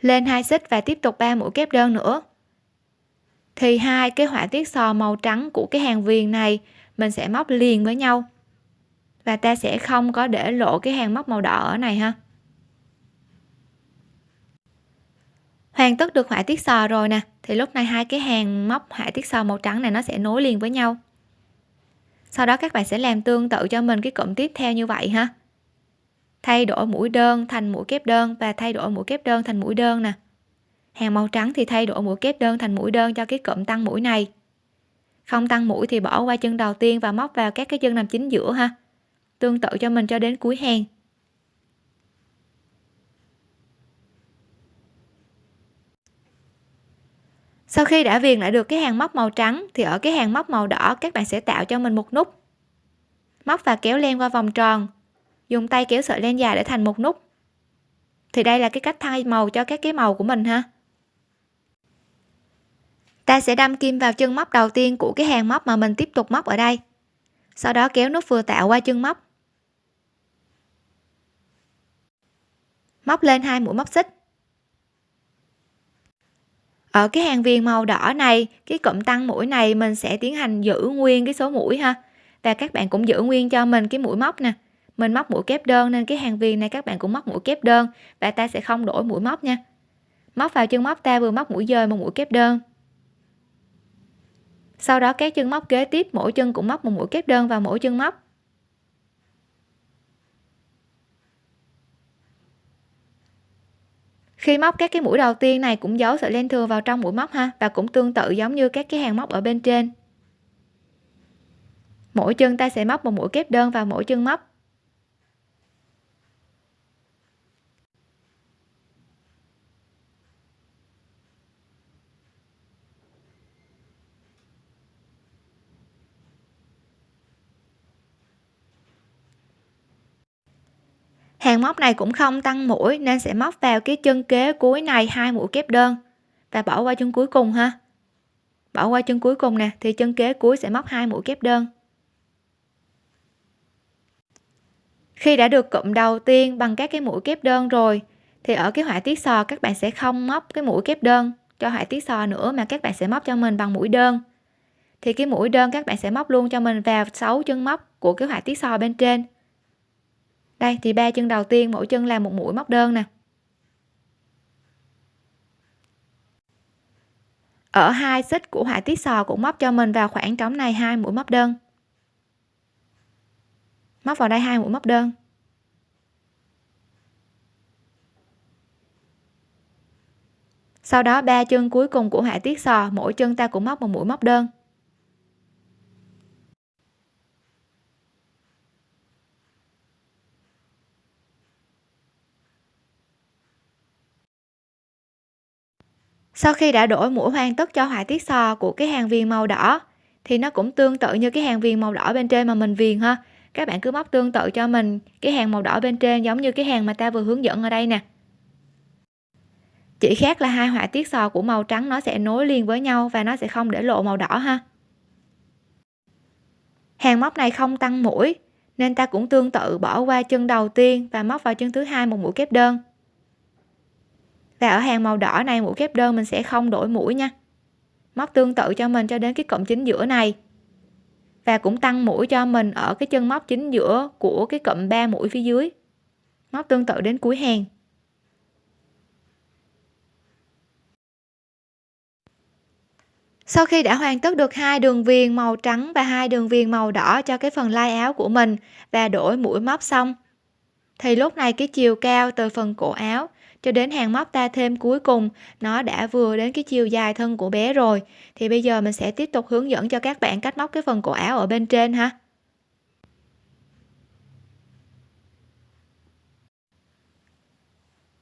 Lên hai xích và tiếp tục ba mũi kép đơn nữa. Thì hai cái họa tiết sò màu trắng của cái hàng viền này, mình sẽ móc liền với nhau. Và ta sẽ không có để lộ cái hàng móc màu đỏ ở này ha. Hoàn tất được họa tiết sò rồi nè. Thì lúc này hai cái hàng móc họa tiết sò màu trắng này nó sẽ nối liền với nhau. Sau đó các bạn sẽ làm tương tự cho mình cái cụm tiếp theo như vậy ha thay đổi mũi đơn thành mũi kép đơn và thay đổi mũi kép đơn thành mũi đơn nè. Hàng màu trắng thì thay đổi mũi kép đơn thành mũi đơn cho cái cụm tăng mũi này. Không tăng mũi thì bỏ qua chân đầu tiên và móc vào các cái chân nằm chính giữa ha. Tương tự cho mình cho đến cuối hàng. Sau khi đã viền lại được cái hàng móc màu trắng thì ở cái hàng móc màu đỏ các bạn sẽ tạo cho mình một nút. Móc và kéo len qua vòng tròn dùng tay kéo sợi len dài để thành một nút. Thì đây là cái cách thay màu cho các cái màu của mình ha. Ta sẽ đâm kim vào chân móc đầu tiên của cái hàng móc mà mình tiếp tục móc ở đây. Sau đó kéo nút vừa tạo qua chân móc. Móc lên hai mũi móc xích. Ở cái hàng viền màu đỏ này, cái cụm tăng mũi này mình sẽ tiến hành giữ nguyên cái số mũi ha. Và các bạn cũng giữ nguyên cho mình cái mũi móc nè mình móc mũi kép đơn nên cái hàng viền này các bạn cũng móc mũi kép đơn và ta sẽ không đổi mũi móc nha. Móc vào chân móc ta vừa móc mũi dời một mũi kép đơn. Sau đó các chân móc kế tiếp, mỗi chân cũng móc một mũi kép đơn vào mỗi chân móc. Khi móc các cái mũi đầu tiên này cũng giấu sợi len thừa vào trong mũi móc ha, và cũng tương tự giống như các cái hàng móc ở bên trên. Mỗi chân ta sẽ móc một mũi kép đơn vào mỗi chân móc. Hàng móc này cũng không tăng mũi nên sẽ móc vào cái chân kế cuối này hai mũi kép đơn. Và bỏ qua chân cuối cùng ha. Bỏ qua chân cuối cùng nè, thì chân kế cuối sẽ móc hai mũi kép đơn. Khi đã được cụm đầu tiên bằng các cái mũi kép đơn rồi, thì ở cái họa tiết sò các bạn sẽ không móc cái mũi kép đơn cho họa tiết sò nữa, mà các bạn sẽ móc cho mình bằng mũi đơn. Thì cái mũi đơn các bạn sẽ móc luôn cho mình vào 6 chân móc của cái họa tiết sò bên trên đây, thì ba chân đầu tiên, mỗi chân là một mũi móc đơn nè. Ở hai xích của họa tiết sò cũng móc cho mình vào khoảng trống này hai mũi móc đơn. Móc vào đây hai mũi móc đơn. Sau đó, ba chân cuối cùng của họa tiết sò, mỗi chân ta cũng móc một mũi móc đơn. Sau khi đã đổi mũi hoàn tất cho họa tiết sò của cái hàng viền màu đỏ, thì nó cũng tương tự như cái hàng viền màu đỏ bên trên mà mình viền ha. Các bạn cứ móc tương tự cho mình, cái hàng màu đỏ bên trên giống như cái hàng mà ta vừa hướng dẫn ở đây nè. Chỉ khác là hai họa tiết sò của màu trắng nó sẽ nối liền với nhau và nó sẽ không để lộ màu đỏ ha. Hàng móc này không tăng mũi, nên ta cũng tương tự bỏ qua chân đầu tiên và móc vào chân thứ hai một mũi kép đơn và ở hàng màu đỏ này mũi kép đơn mình sẽ không đổi mũi nha. Móc tương tự cho mình cho đến cái cụm chính giữa này. Và cũng tăng mũi cho mình ở cái chân móc chính giữa của cái cụm 3 mũi phía dưới. Móc tương tự đến cuối hàng. Sau khi đã hoàn tất được hai đường viền màu trắng và hai đường viền màu đỏ cho cái phần lai áo của mình và đổi mũi móc xong, thì lúc này cái chiều cao từ phần cổ áo cho đến hàng móc ta thêm cuối cùng. Nó đã vừa đến cái chiều dài thân của bé rồi. Thì bây giờ mình sẽ tiếp tục hướng dẫn cho các bạn cách móc cái phần cổ áo ở bên trên ha.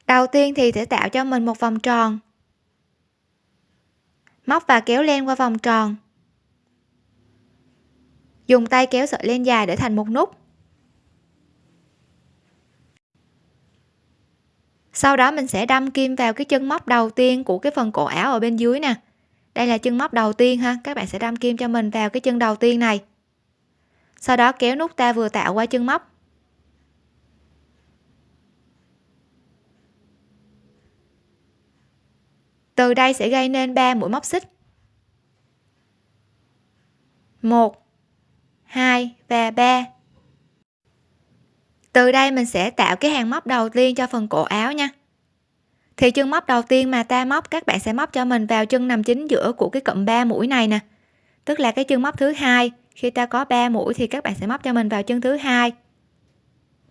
Đầu tiên thì sẽ tạo cho mình một vòng tròn. Móc và kéo len qua vòng tròn. Dùng tay kéo sợi len dài để thành một nút. Sau đó mình sẽ đâm kim vào cái chân móc đầu tiên của cái phần cổ áo ở bên dưới nè. Đây là chân móc đầu tiên ha, các bạn sẽ đâm kim cho mình vào cái chân đầu tiên này. Sau đó kéo nút ta vừa tạo qua chân móc. Từ đây sẽ gây nên 3 mũi móc xích. 1 2 và 3 từ đây mình sẽ tạo cái hàng móc đầu tiên cho phần cổ áo nha. Thì chân móc đầu tiên mà ta móc, các bạn sẽ móc cho mình vào chân nằm chính giữa của cái cụm 3 mũi này nè. Tức là cái chân móc thứ hai. Khi ta có 3 mũi thì các bạn sẽ móc cho mình vào chân thứ hai.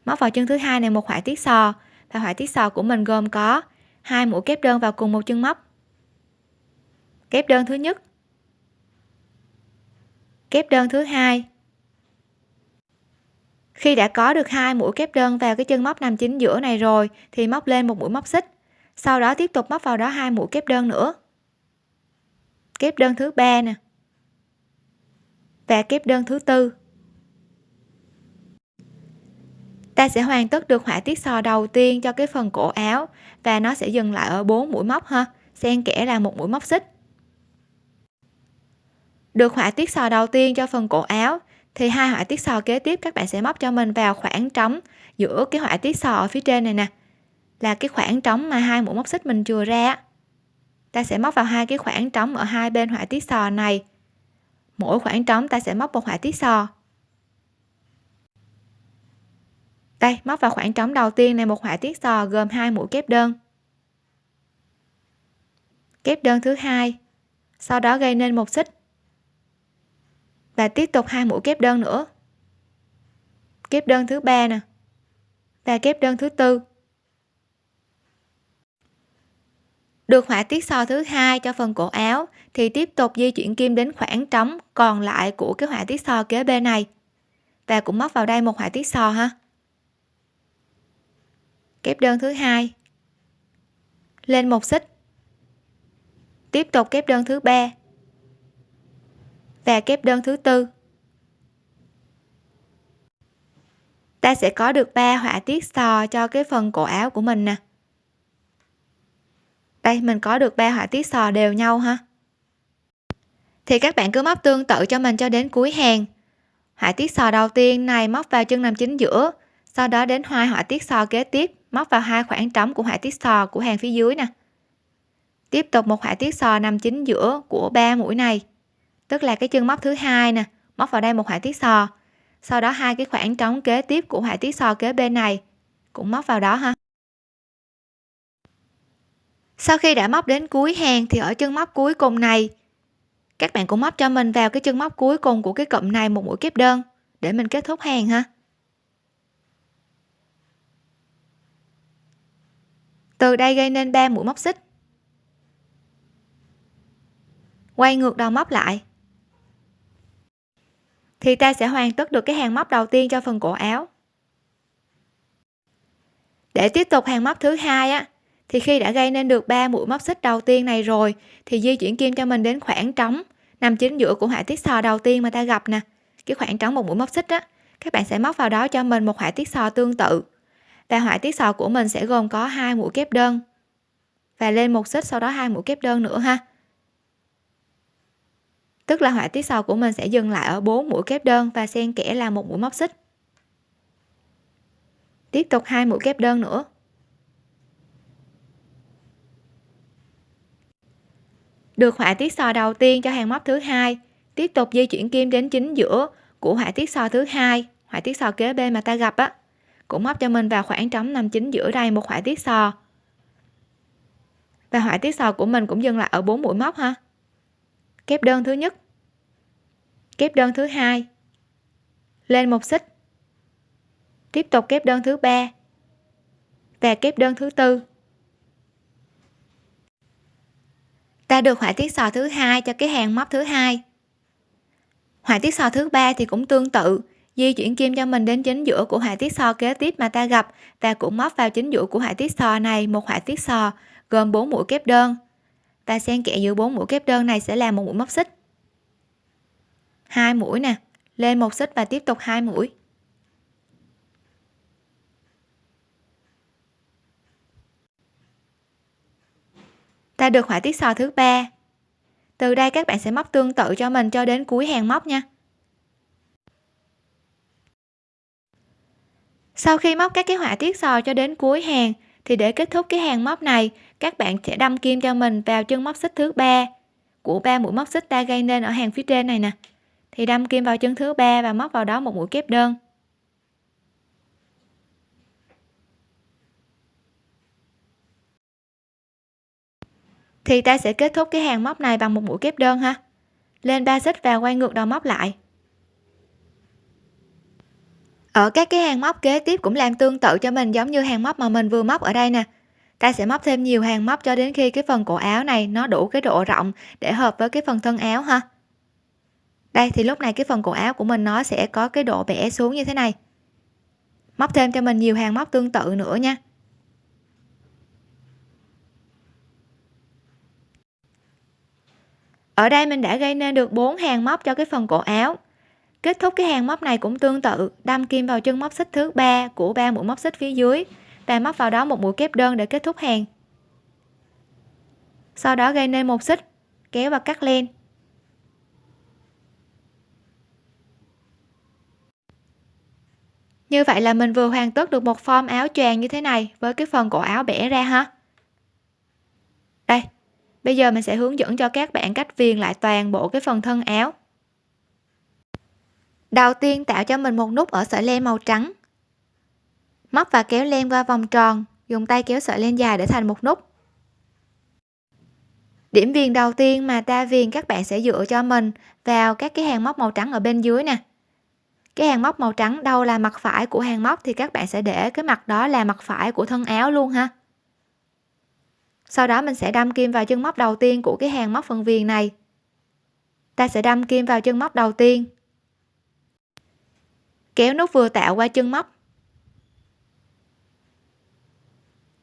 Móc vào chân thứ hai này một họa tiết sò. Và họa tiết sò của mình gồm có hai mũi kép đơn vào cùng một chân móc. Kép đơn thứ nhất. Kép đơn thứ hai khi đã có được hai mũi kép đơn vào cái chân móc nằm chính giữa này rồi, thì móc lên một mũi móc xích. Sau đó tiếp tục móc vào đó hai mũi kép đơn nữa. Kép đơn thứ ba nè và kép đơn thứ tư. Ta sẽ hoàn tất được họa tiết sò đầu tiên cho cái phần cổ áo và nó sẽ dừng lại ở bốn mũi móc ha. Xen kẽ là một mũi móc xích. Được họa tiết sò đầu tiên cho phần cổ áo thì hai họa tiết sò kế tiếp các bạn sẽ móc cho mình vào khoảng trống giữa cái họa tiết sò ở phía trên này nè. Là cái khoảng trống mà hai mũi móc xích mình chừa ra ta sẽ móc vào hai cái khoảng trống ở hai bên họa tiết sò này. Mỗi khoảng trống ta sẽ móc một họa tiết sò. Đây, móc vào khoảng trống đầu tiên này, một họa tiết sò gồm hai mũi kép đơn. Kép đơn thứ hai, sau đó gây nên một xích và tiếp tục hai mũi kép đơn nữa. Kép đơn thứ ba nè. Và kép đơn thứ tư. Được họa tiết sò thứ hai cho phần cổ áo, thì tiếp tục di chuyển kim đến khoảng trống còn lại của cái họa tiết sò kế bên này. Và cũng móc vào đây một họa tiết sò ha. Kép đơn thứ hai. Lên một xích. Tiếp tục kép đơn thứ ba và kép đơn thứ tư. Ta sẽ có được 3 họa tiết sò cho cái phần cổ áo của mình nè. Đây, mình có được ba họa tiết sò đều nhau ha. Thì các bạn cứ móc tương tự cho mình cho đến cuối hàng. Họa tiết sò đầu tiên này móc vào chân nằm chính giữa, sau đó đến hai họa tiết sò kế tiếp, móc vào hai khoảng trống của họa tiết sò của hàng phía dưới nè. Tiếp tục một họa tiết sò nằm chính giữa của ba mũi này tức là cái chân móc thứ hai nè, móc vào đây một họa tiết sò. Sau đó hai cái khoảng trống kế tiếp của họa tiết sò kế bên này cũng móc vào đó ha. Sau khi đã móc đến cuối hàng thì ở chân móc cuối cùng này, các bạn cũng móc cho mình vào cái chân móc cuối cùng của cái cụm này một mũi kép đơn để mình kết thúc hàng ha. Từ đây gây nên 3 mũi móc xích. Quay ngược đầu móc lại thì ta sẽ hoàn tất được cái hàng móc đầu tiên cho phần cổ áo. Để tiếp tục hàng móc thứ hai á, thì khi đã gây nên được 3 mũi móc xích đầu tiên này rồi, thì di chuyển kim cho mình đến khoảng trống nằm chính giữa của họa tiết sò đầu tiên mà ta gặp nè. Cái khoảng trống một mũi móc xích á, các bạn sẽ móc vào đó cho mình một họa tiết sò tương tự. Và họa tiết sò của mình sẽ gồm có hai mũi kép đơn và lên một xích, sau đó hai mũi kép đơn nữa ha tức là họa tiết sò của mình sẽ dừng lại ở 4 mũi kép đơn và xen kẽ là một mũi móc xích. Tiếp tục hai mũi kép đơn nữa. Được họa tiết sò đầu tiên cho hàng móc thứ hai, tiếp tục di chuyển kim đến chính giữa của họa tiết sò thứ hai, họa tiết sò kế bên mà ta gặp á, cũng móc cho mình vào khoảng trống nằm chính giữa đây một họa tiết sò và họa tiết sò của mình cũng dừng lại ở bốn mũi móc ha kép đơn thứ nhất. Kép đơn thứ hai. Lên một xích. Tiếp tục kép đơn thứ ba và kép đơn thứ tư. Ta được họa tiết sò thứ hai cho cái hàng móc thứ hai. Họa tiết sò thứ ba thì cũng tương tự, di chuyển kim cho mình đến chính giữa của họa tiết sò kế tiếp mà ta gặp. Và cũng móc vào chính giữa của họa tiết sò này một họa tiết sò gồm 4 mũi kép đơn và xen kẽ giữa bốn mũi kép đơn này sẽ là một mũi móc xích. Hai mũi nè, lên một xích và tiếp tục hai mũi. Ta được họa tiết sò thứ ba. Từ đây các bạn sẽ móc tương tự cho mình cho đến cuối hàng móc nha. Sau khi móc các cái họa tiết sò cho đến cuối hàng thì để kết thúc cái hàng móc này, các bạn sẽ đâm kim cho mình vào chân móc xích thứ ba. Của ba mũi móc xích ta gây nên ở hàng phía trên này nè. Thì đâm kim vào chân thứ ba và móc vào đó một mũi kép đơn. Thì ta sẽ kết thúc cái hàng móc này bằng một mũi kép đơn ha. Lên ba xích và quay ngược đầu móc lại ở các cái hàng móc kế tiếp cũng làm tương tự cho mình, giống như hàng móc mà mình vừa móc ở đây nè. Ta sẽ móc thêm nhiều hàng móc cho đến khi cái phần cổ áo này nó đủ cái độ rộng để hợp với cái phần thân áo ha. Đây, thì lúc này cái phần cổ áo của mình nó sẽ có cái độ bẻ xuống như thế này. Móc thêm cho mình nhiều hàng móc tương tự nữa nha. Ở đây mình đã gây nên được 4 hàng móc cho cái phần cổ áo kết thúc cái hàng móc này cũng tương tự, đâm kim vào chân móc xích thứ ba của ba mũi móc xích phía dưới. Và móc vào đó một mũi kép đơn để kết thúc hàng. Sau đó gây nên một xích, kéo và cắt len như vậy là mình vừa hoàn tất được một form áo choàng như thế này với cái phần cổ áo bẻ ra ha. Đây, bây giờ mình sẽ hướng dẫn cho các bạn cách viền lại toàn bộ cái phần thân áo đầu tiên tạo cho mình một nút ở sợi len màu trắng. Móc và kéo len qua vòng tròn, dùng tay kéo sợi len dài để thành một nút. Điểm viền đầu tiên mà ta viền các bạn sẽ dựa cho mình vào các cái hàng móc màu trắng ở bên dưới nè. Cái hàng móc màu trắng đâu là mặt phải của hàng móc thì các bạn sẽ để cái mặt đó là mặt phải của thân áo luôn ha. Sau đó mình sẽ đâm kim vào chân móc đầu tiên của cái hàng móc phần viền này. Ta sẽ đâm kim vào chân móc đầu tiên kéo nút vừa tạo qua chân móc.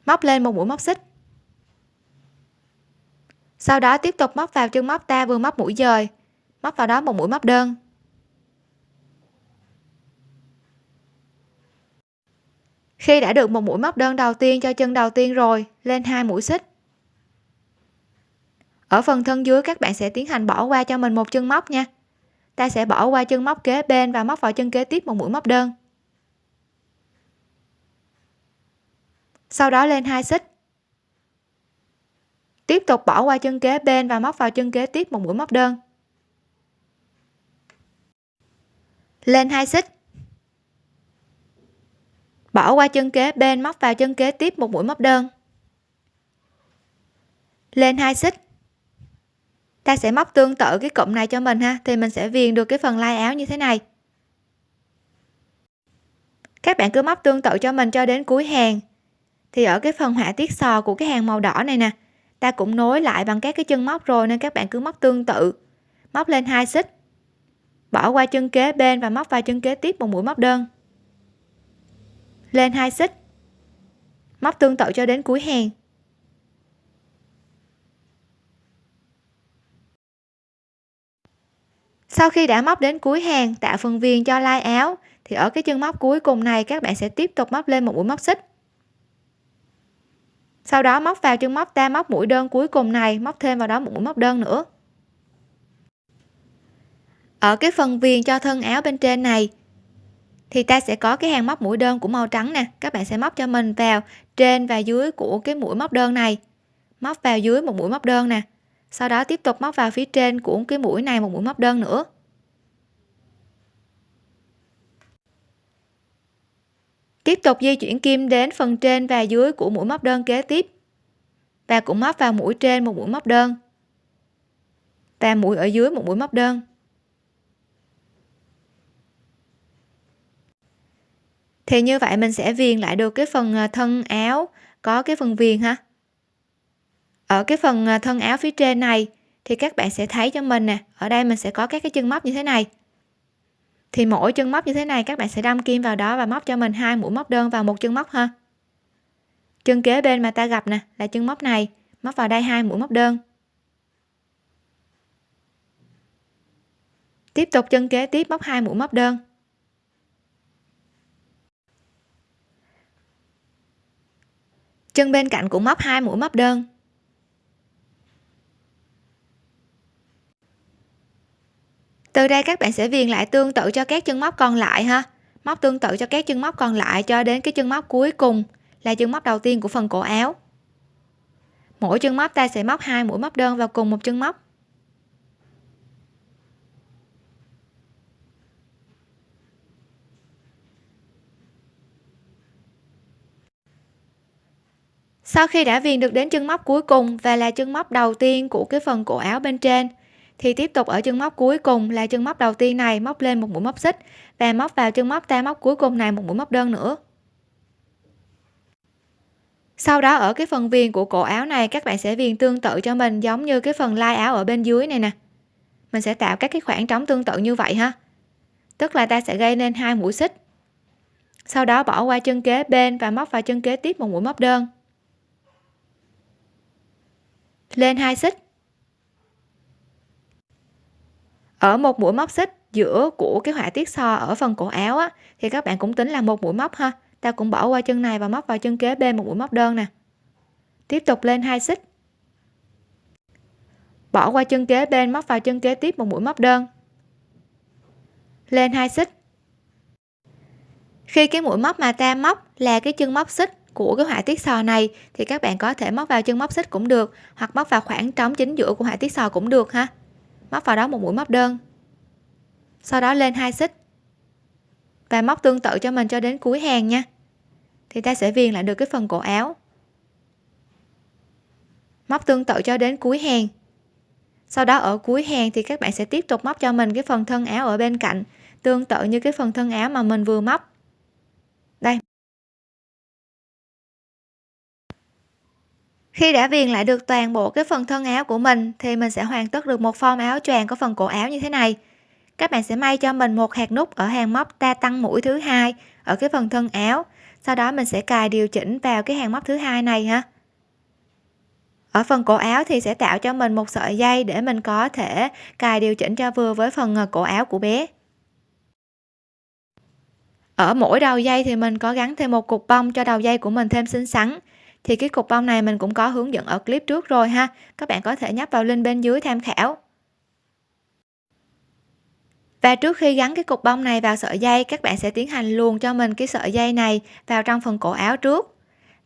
Móc lên một mũi móc xích. Sau đó tiếp tục móc vào chân móc ta vừa móc mũi dời, móc vào đó một mũi móc đơn. Khi đã được một mũi móc đơn đầu tiên cho chân đầu tiên rồi, lên hai mũi xích. Ở phần thân dưới các bạn sẽ tiến hành bỏ qua cho mình một chân móc nha ta sẽ bỏ qua chân móc kế bên và móc vào chân kế tiếp một mũi móc đơn. Sau đó lên hai xích. Tiếp tục bỏ qua chân kế bên và móc vào chân kế tiếp một mũi móc đơn. Lên hai xích. Bỏ qua chân kế bên, móc vào chân kế tiếp một mũi móc đơn. Lên hai xích ta sẽ móc tương tự cái cụm này cho mình ha, thì mình sẽ viền được cái phần lai áo như thế này. Các bạn cứ móc tương tự cho mình cho đến cuối hàng. Thì ở cái phần họa tiết sò của cái hàng màu đỏ này nè, ta cũng nối lại bằng các cái chân móc rồi nên các bạn cứ móc tương tự. Móc lên hai xích. Bỏ qua chân kế bên và móc vào chân kế tiếp một mũi móc đơn. Lên hai xích. Móc tương tự cho đến cuối hàng. Sau khi đã móc đến cuối hàng, tạo phần viền cho lai áo, thì ở cái chân móc cuối cùng này, các bạn sẽ tiếp tục móc lên một mũi móc xích. Sau đó móc vào chân móc ta móc mũi đơn cuối cùng này, móc thêm vào đó một mũi móc đơn nữa. Ở cái phần viền cho thân áo bên trên này, thì ta sẽ có cái hàng móc mũi đơn của màu trắng nè, các bạn sẽ móc cho mình vào trên và dưới của cái mũi móc đơn này. Móc vào dưới một mũi móc đơn nè sau đó tiếp tục móc vào phía trên của cái mũi này một mũi móc đơn nữa. Tiếp tục di chuyển kim đến phần trên và dưới của mũi móc đơn kế tiếp. Và cũng móc vào mũi trên một mũi móc đơn. Và mũi ở dưới một mũi móc đơn. Thì như vậy mình sẽ viền lại được cái phần à, thân áo, có cái phần viền ha ở cái phần à, thân áo phía trên này thì các bạn sẽ thấy cho mình nè, ở đây mình sẽ có các cái chân móc như thế này. Thì mỗi chân móc như thế này các bạn sẽ đâm kim vào đó và móc cho mình hai mũi móc đơn vào một chân móc ha. Chân kế bên mà ta gặp nè là chân móc này, móc vào đây hai mũi móc đơn. Tiếp tục chân kế tiếp móc hai mũi móc đơn. Chân bên cạnh cũng móc hai mũi móc đơn. Từ đây các bạn sẽ viền lại tương tự cho các chân móc còn lại ha. Móc tương tự cho các chân móc còn lại cho đến cái chân móc cuối cùng là chân móc đầu tiên của phần cổ áo. Mỗi chân móc ta sẽ móc hai mũi móc đơn vào cùng một chân móc. Sau khi đã viền được đến chân móc cuối cùng và là chân móc đầu tiên của cái phần cổ áo bên trên thì tiếp tục ở chân móc cuối cùng là chân móc đầu tiên này, móc lên một mũi móc xích và móc vào chân móc ta móc cuối cùng này một mũi móc đơn nữa. Sau đó ở cái phần viền của cổ áo này, các bạn sẽ viền tương tự cho mình giống như cái phần lai áo ở bên dưới này nè. Mình sẽ tạo các cái khoảng trống tương tự như vậy ha. Tức là ta sẽ gây nên hai mũi xích. Sau đó bỏ qua chân kế bên và móc vào chân kế tiếp một mũi móc đơn. Lên hai xích. Ở một mũi móc xích giữa của cái họa tiết so ở phần cổ áo á, thì các bạn cũng tính là một mũi móc ha. Ta cũng bỏ qua chân này và móc vào chân kế bên một mũi móc đơn nè. Tiếp tục lên hai xích. Bỏ qua chân kế bên móc vào chân kế tiếp một mũi móc đơn. Lên hai xích. Khi cái mũi móc mà ta móc là cái chân móc xích của cái họa tiết sò này thì các bạn có thể móc vào chân móc xích cũng được hoặc móc vào khoảng trống chính giữa của họa tiết sò cũng được ha móc vào đó một mũi móc đơn. Sau đó lên hai xích. Và móc tương tự cho mình cho đến cuối hàng nha. Thì ta sẽ viền lại được cái phần cổ áo. Móc tương tự cho đến cuối hàng. Sau đó ở cuối hàng thì các bạn sẽ tiếp tục móc cho mình cái phần thân áo ở bên cạnh, tương tự như cái phần thân áo mà mình vừa móc. Khi đã viền lại được toàn bộ cái phần thân áo của mình, thì mình sẽ hoàn tất được một form áo choàng có phần cổ áo như thế này. Các bạn sẽ may cho mình một hạt nút ở hàng móc ta tăng mũi thứ hai ở cái phần thân áo. Sau đó mình sẽ cài điều chỉnh vào cái hàng móc thứ hai này ha. Ở phần cổ áo thì sẽ tạo cho mình một sợi dây để mình có thể cài điều chỉnh cho vừa với phần à, cổ áo của bé. Ở mỗi đầu dây thì mình có gắn thêm một cục bông cho đầu dây của mình thêm xinh xắn thì cái cục bông này mình cũng có hướng dẫn ở clip trước rồi ha. Các bạn có thể nhấp vào link bên dưới tham khảo. Và trước khi gắn cái cục bông này vào sợi dây, các bạn sẽ tiến hành luồn cho mình cái sợi dây này vào trong phần cổ áo trước.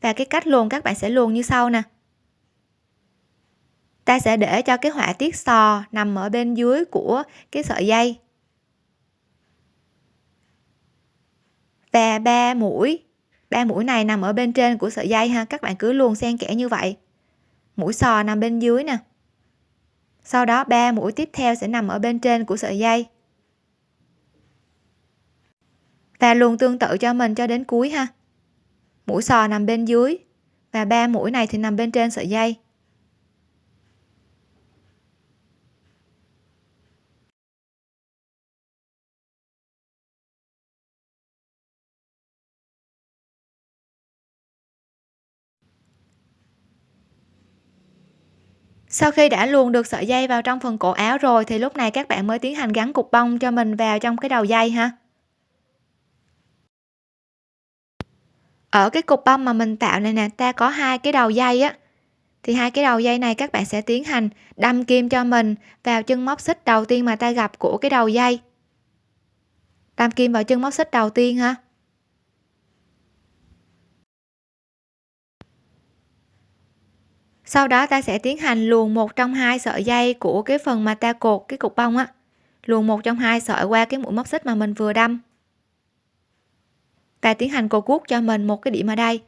Và cái cách luồn các bạn sẽ luồn như sau nè. Ta sẽ để cho cái họa tiết sò nằm ở bên dưới của cái sợi dây. Và ba mũi ba mũi này nằm ở bên trên của sợi dây ha. Các bạn cứ luồn xen kẽ như vậy. Mũi sò nằm bên dưới nè. Sau đó ba mũi tiếp theo sẽ nằm ở bên trên của sợi dây. Và luồn tương tự cho mình cho đến cuối ha. Mũi sò nằm bên dưới và ba mũi này thì nằm bên trên sợi dây. Sau khi đã luồn được sợi dây vào trong phần cổ áo rồi, thì lúc này các bạn mới tiến hành gắn cục bông cho mình vào trong cái đầu dây ha. Ở cái cục bông mà mình tạo này nè, ta có hai cái đầu dây á. Thì hai cái đầu dây này các bạn sẽ tiến hành đâm kim cho mình vào chân móc xích đầu tiên mà ta gặp của cái đầu dây. Đâm kim vào chân móc xích đầu tiên ha. Sau đó ta sẽ tiến hành luồn một trong hai sợi dây của cái phần mà ta cột cái cục bông á. Luồn một trong hai sợi qua cái mũi móc xích mà mình vừa đâm. Và tiến hành cột cuốc cho mình một cái điểm ở đây.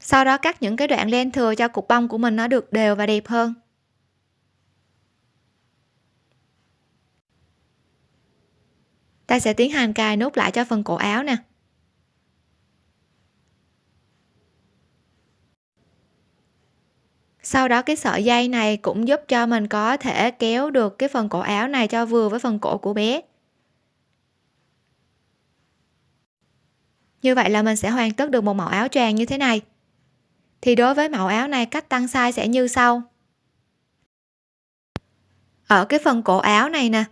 Sau đó cắt những cái đoạn len thừa cho cục bông của mình nó được đều và đẹp hơn. Ta sẽ tiến hành cài nút lại cho phần cổ áo nè. Sau đó cái sợi dây này cũng giúp cho mình có thể kéo được cái phần cổ áo này cho vừa với phần cổ của bé. Như vậy là mình sẽ hoàn tất được một mẫu áo choàng như thế này. Thì đối với mẫu áo này cách tăng size sẽ như sau. Ở cái phần cổ áo này nè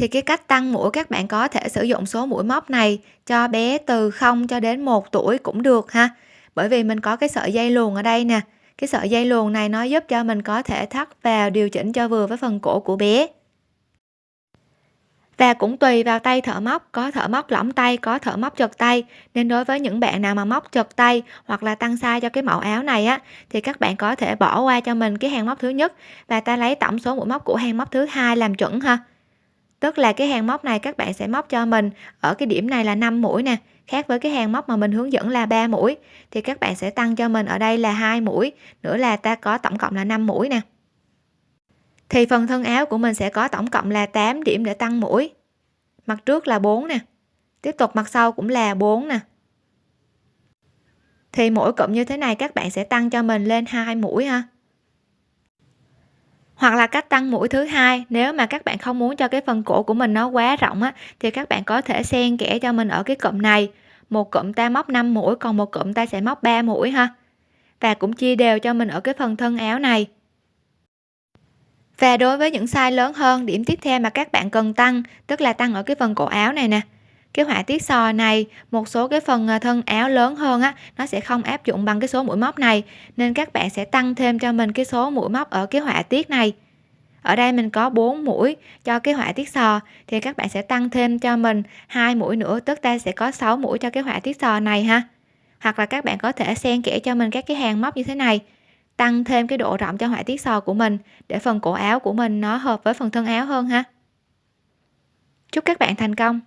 thì cái cách tăng mũi các bạn có thể sử dụng số mũi móc này cho bé từ 0 cho đến 1 tuổi cũng được ha. Bởi vì mình có cái sợi dây luồn ở đây nè. Cái sợi dây luồn này nó giúp cho mình có thể thắt vào điều chỉnh cho vừa với phần cổ của bé. Và cũng tùy vào tay thợ móc. Có thợ móc lỏng tay, có thợ móc chật tay. Nên đối với những bạn nào mà móc chật tay hoặc là tăng size cho cái mẫu áo này á, thì các bạn có thể bỏ qua cho mình cái hàng móc thứ nhất và ta lấy tổng số mũi móc của hàng móc thứ hai làm chuẩn ha tức là cái hàng móc này các bạn sẽ móc cho mình ở cái điểm này là 5 mũi nè, khác với cái hàng móc mà mình hướng dẫn là 3 mũi. Thì các bạn sẽ tăng cho mình ở đây là hai mũi, nữa là ta có tổng cộng là 5 mũi nè. Thì phần thân áo của mình sẽ có tổng cộng là 8 điểm để tăng mũi. Mặt trước là 4 nè, tiếp tục mặt sau cũng là 4 nè. Thì mỗi cụm như thế này các bạn sẽ tăng cho mình lên hai mũi ha hoặc là cách tăng mũi thứ hai, nếu mà các bạn không muốn cho cái phần cổ của mình nó quá rộng á, thì các bạn có thể xen kẽ cho mình ở cái cụm này. Một cụm ta móc 5 mũi, còn một cụm ta sẽ móc 3 mũi ha. Và cũng chia đều cho mình ở cái phần thân áo này. Và đối với những size lớn hơn, điểm tiếp theo mà các bạn cần tăng, tức là tăng ở cái phần cổ áo này nè cái họa tiết sò này, một số cái phần ờ, thân áo lớn hơn á, nó sẽ không áp dụng bằng cái số mũi móc này. Nên các bạn sẽ tăng thêm cho mình cái số mũi móc ở cái họa tiết này. Ở đây mình có 4 mũi cho cái họa tiết sò, thì các bạn sẽ tăng thêm cho mình hai mũi nữa, tức ta sẽ có 6 mũi cho cái họa tiết sò này ha. Hoặc là các bạn có thể xen kẽ cho mình các cái hàng móc như thế này. Tăng thêm cái độ rộng cho họa tiết sò của mình, để phần cổ áo của mình nó hợp với phần thân áo hơn ha. Chúc các bạn thành công!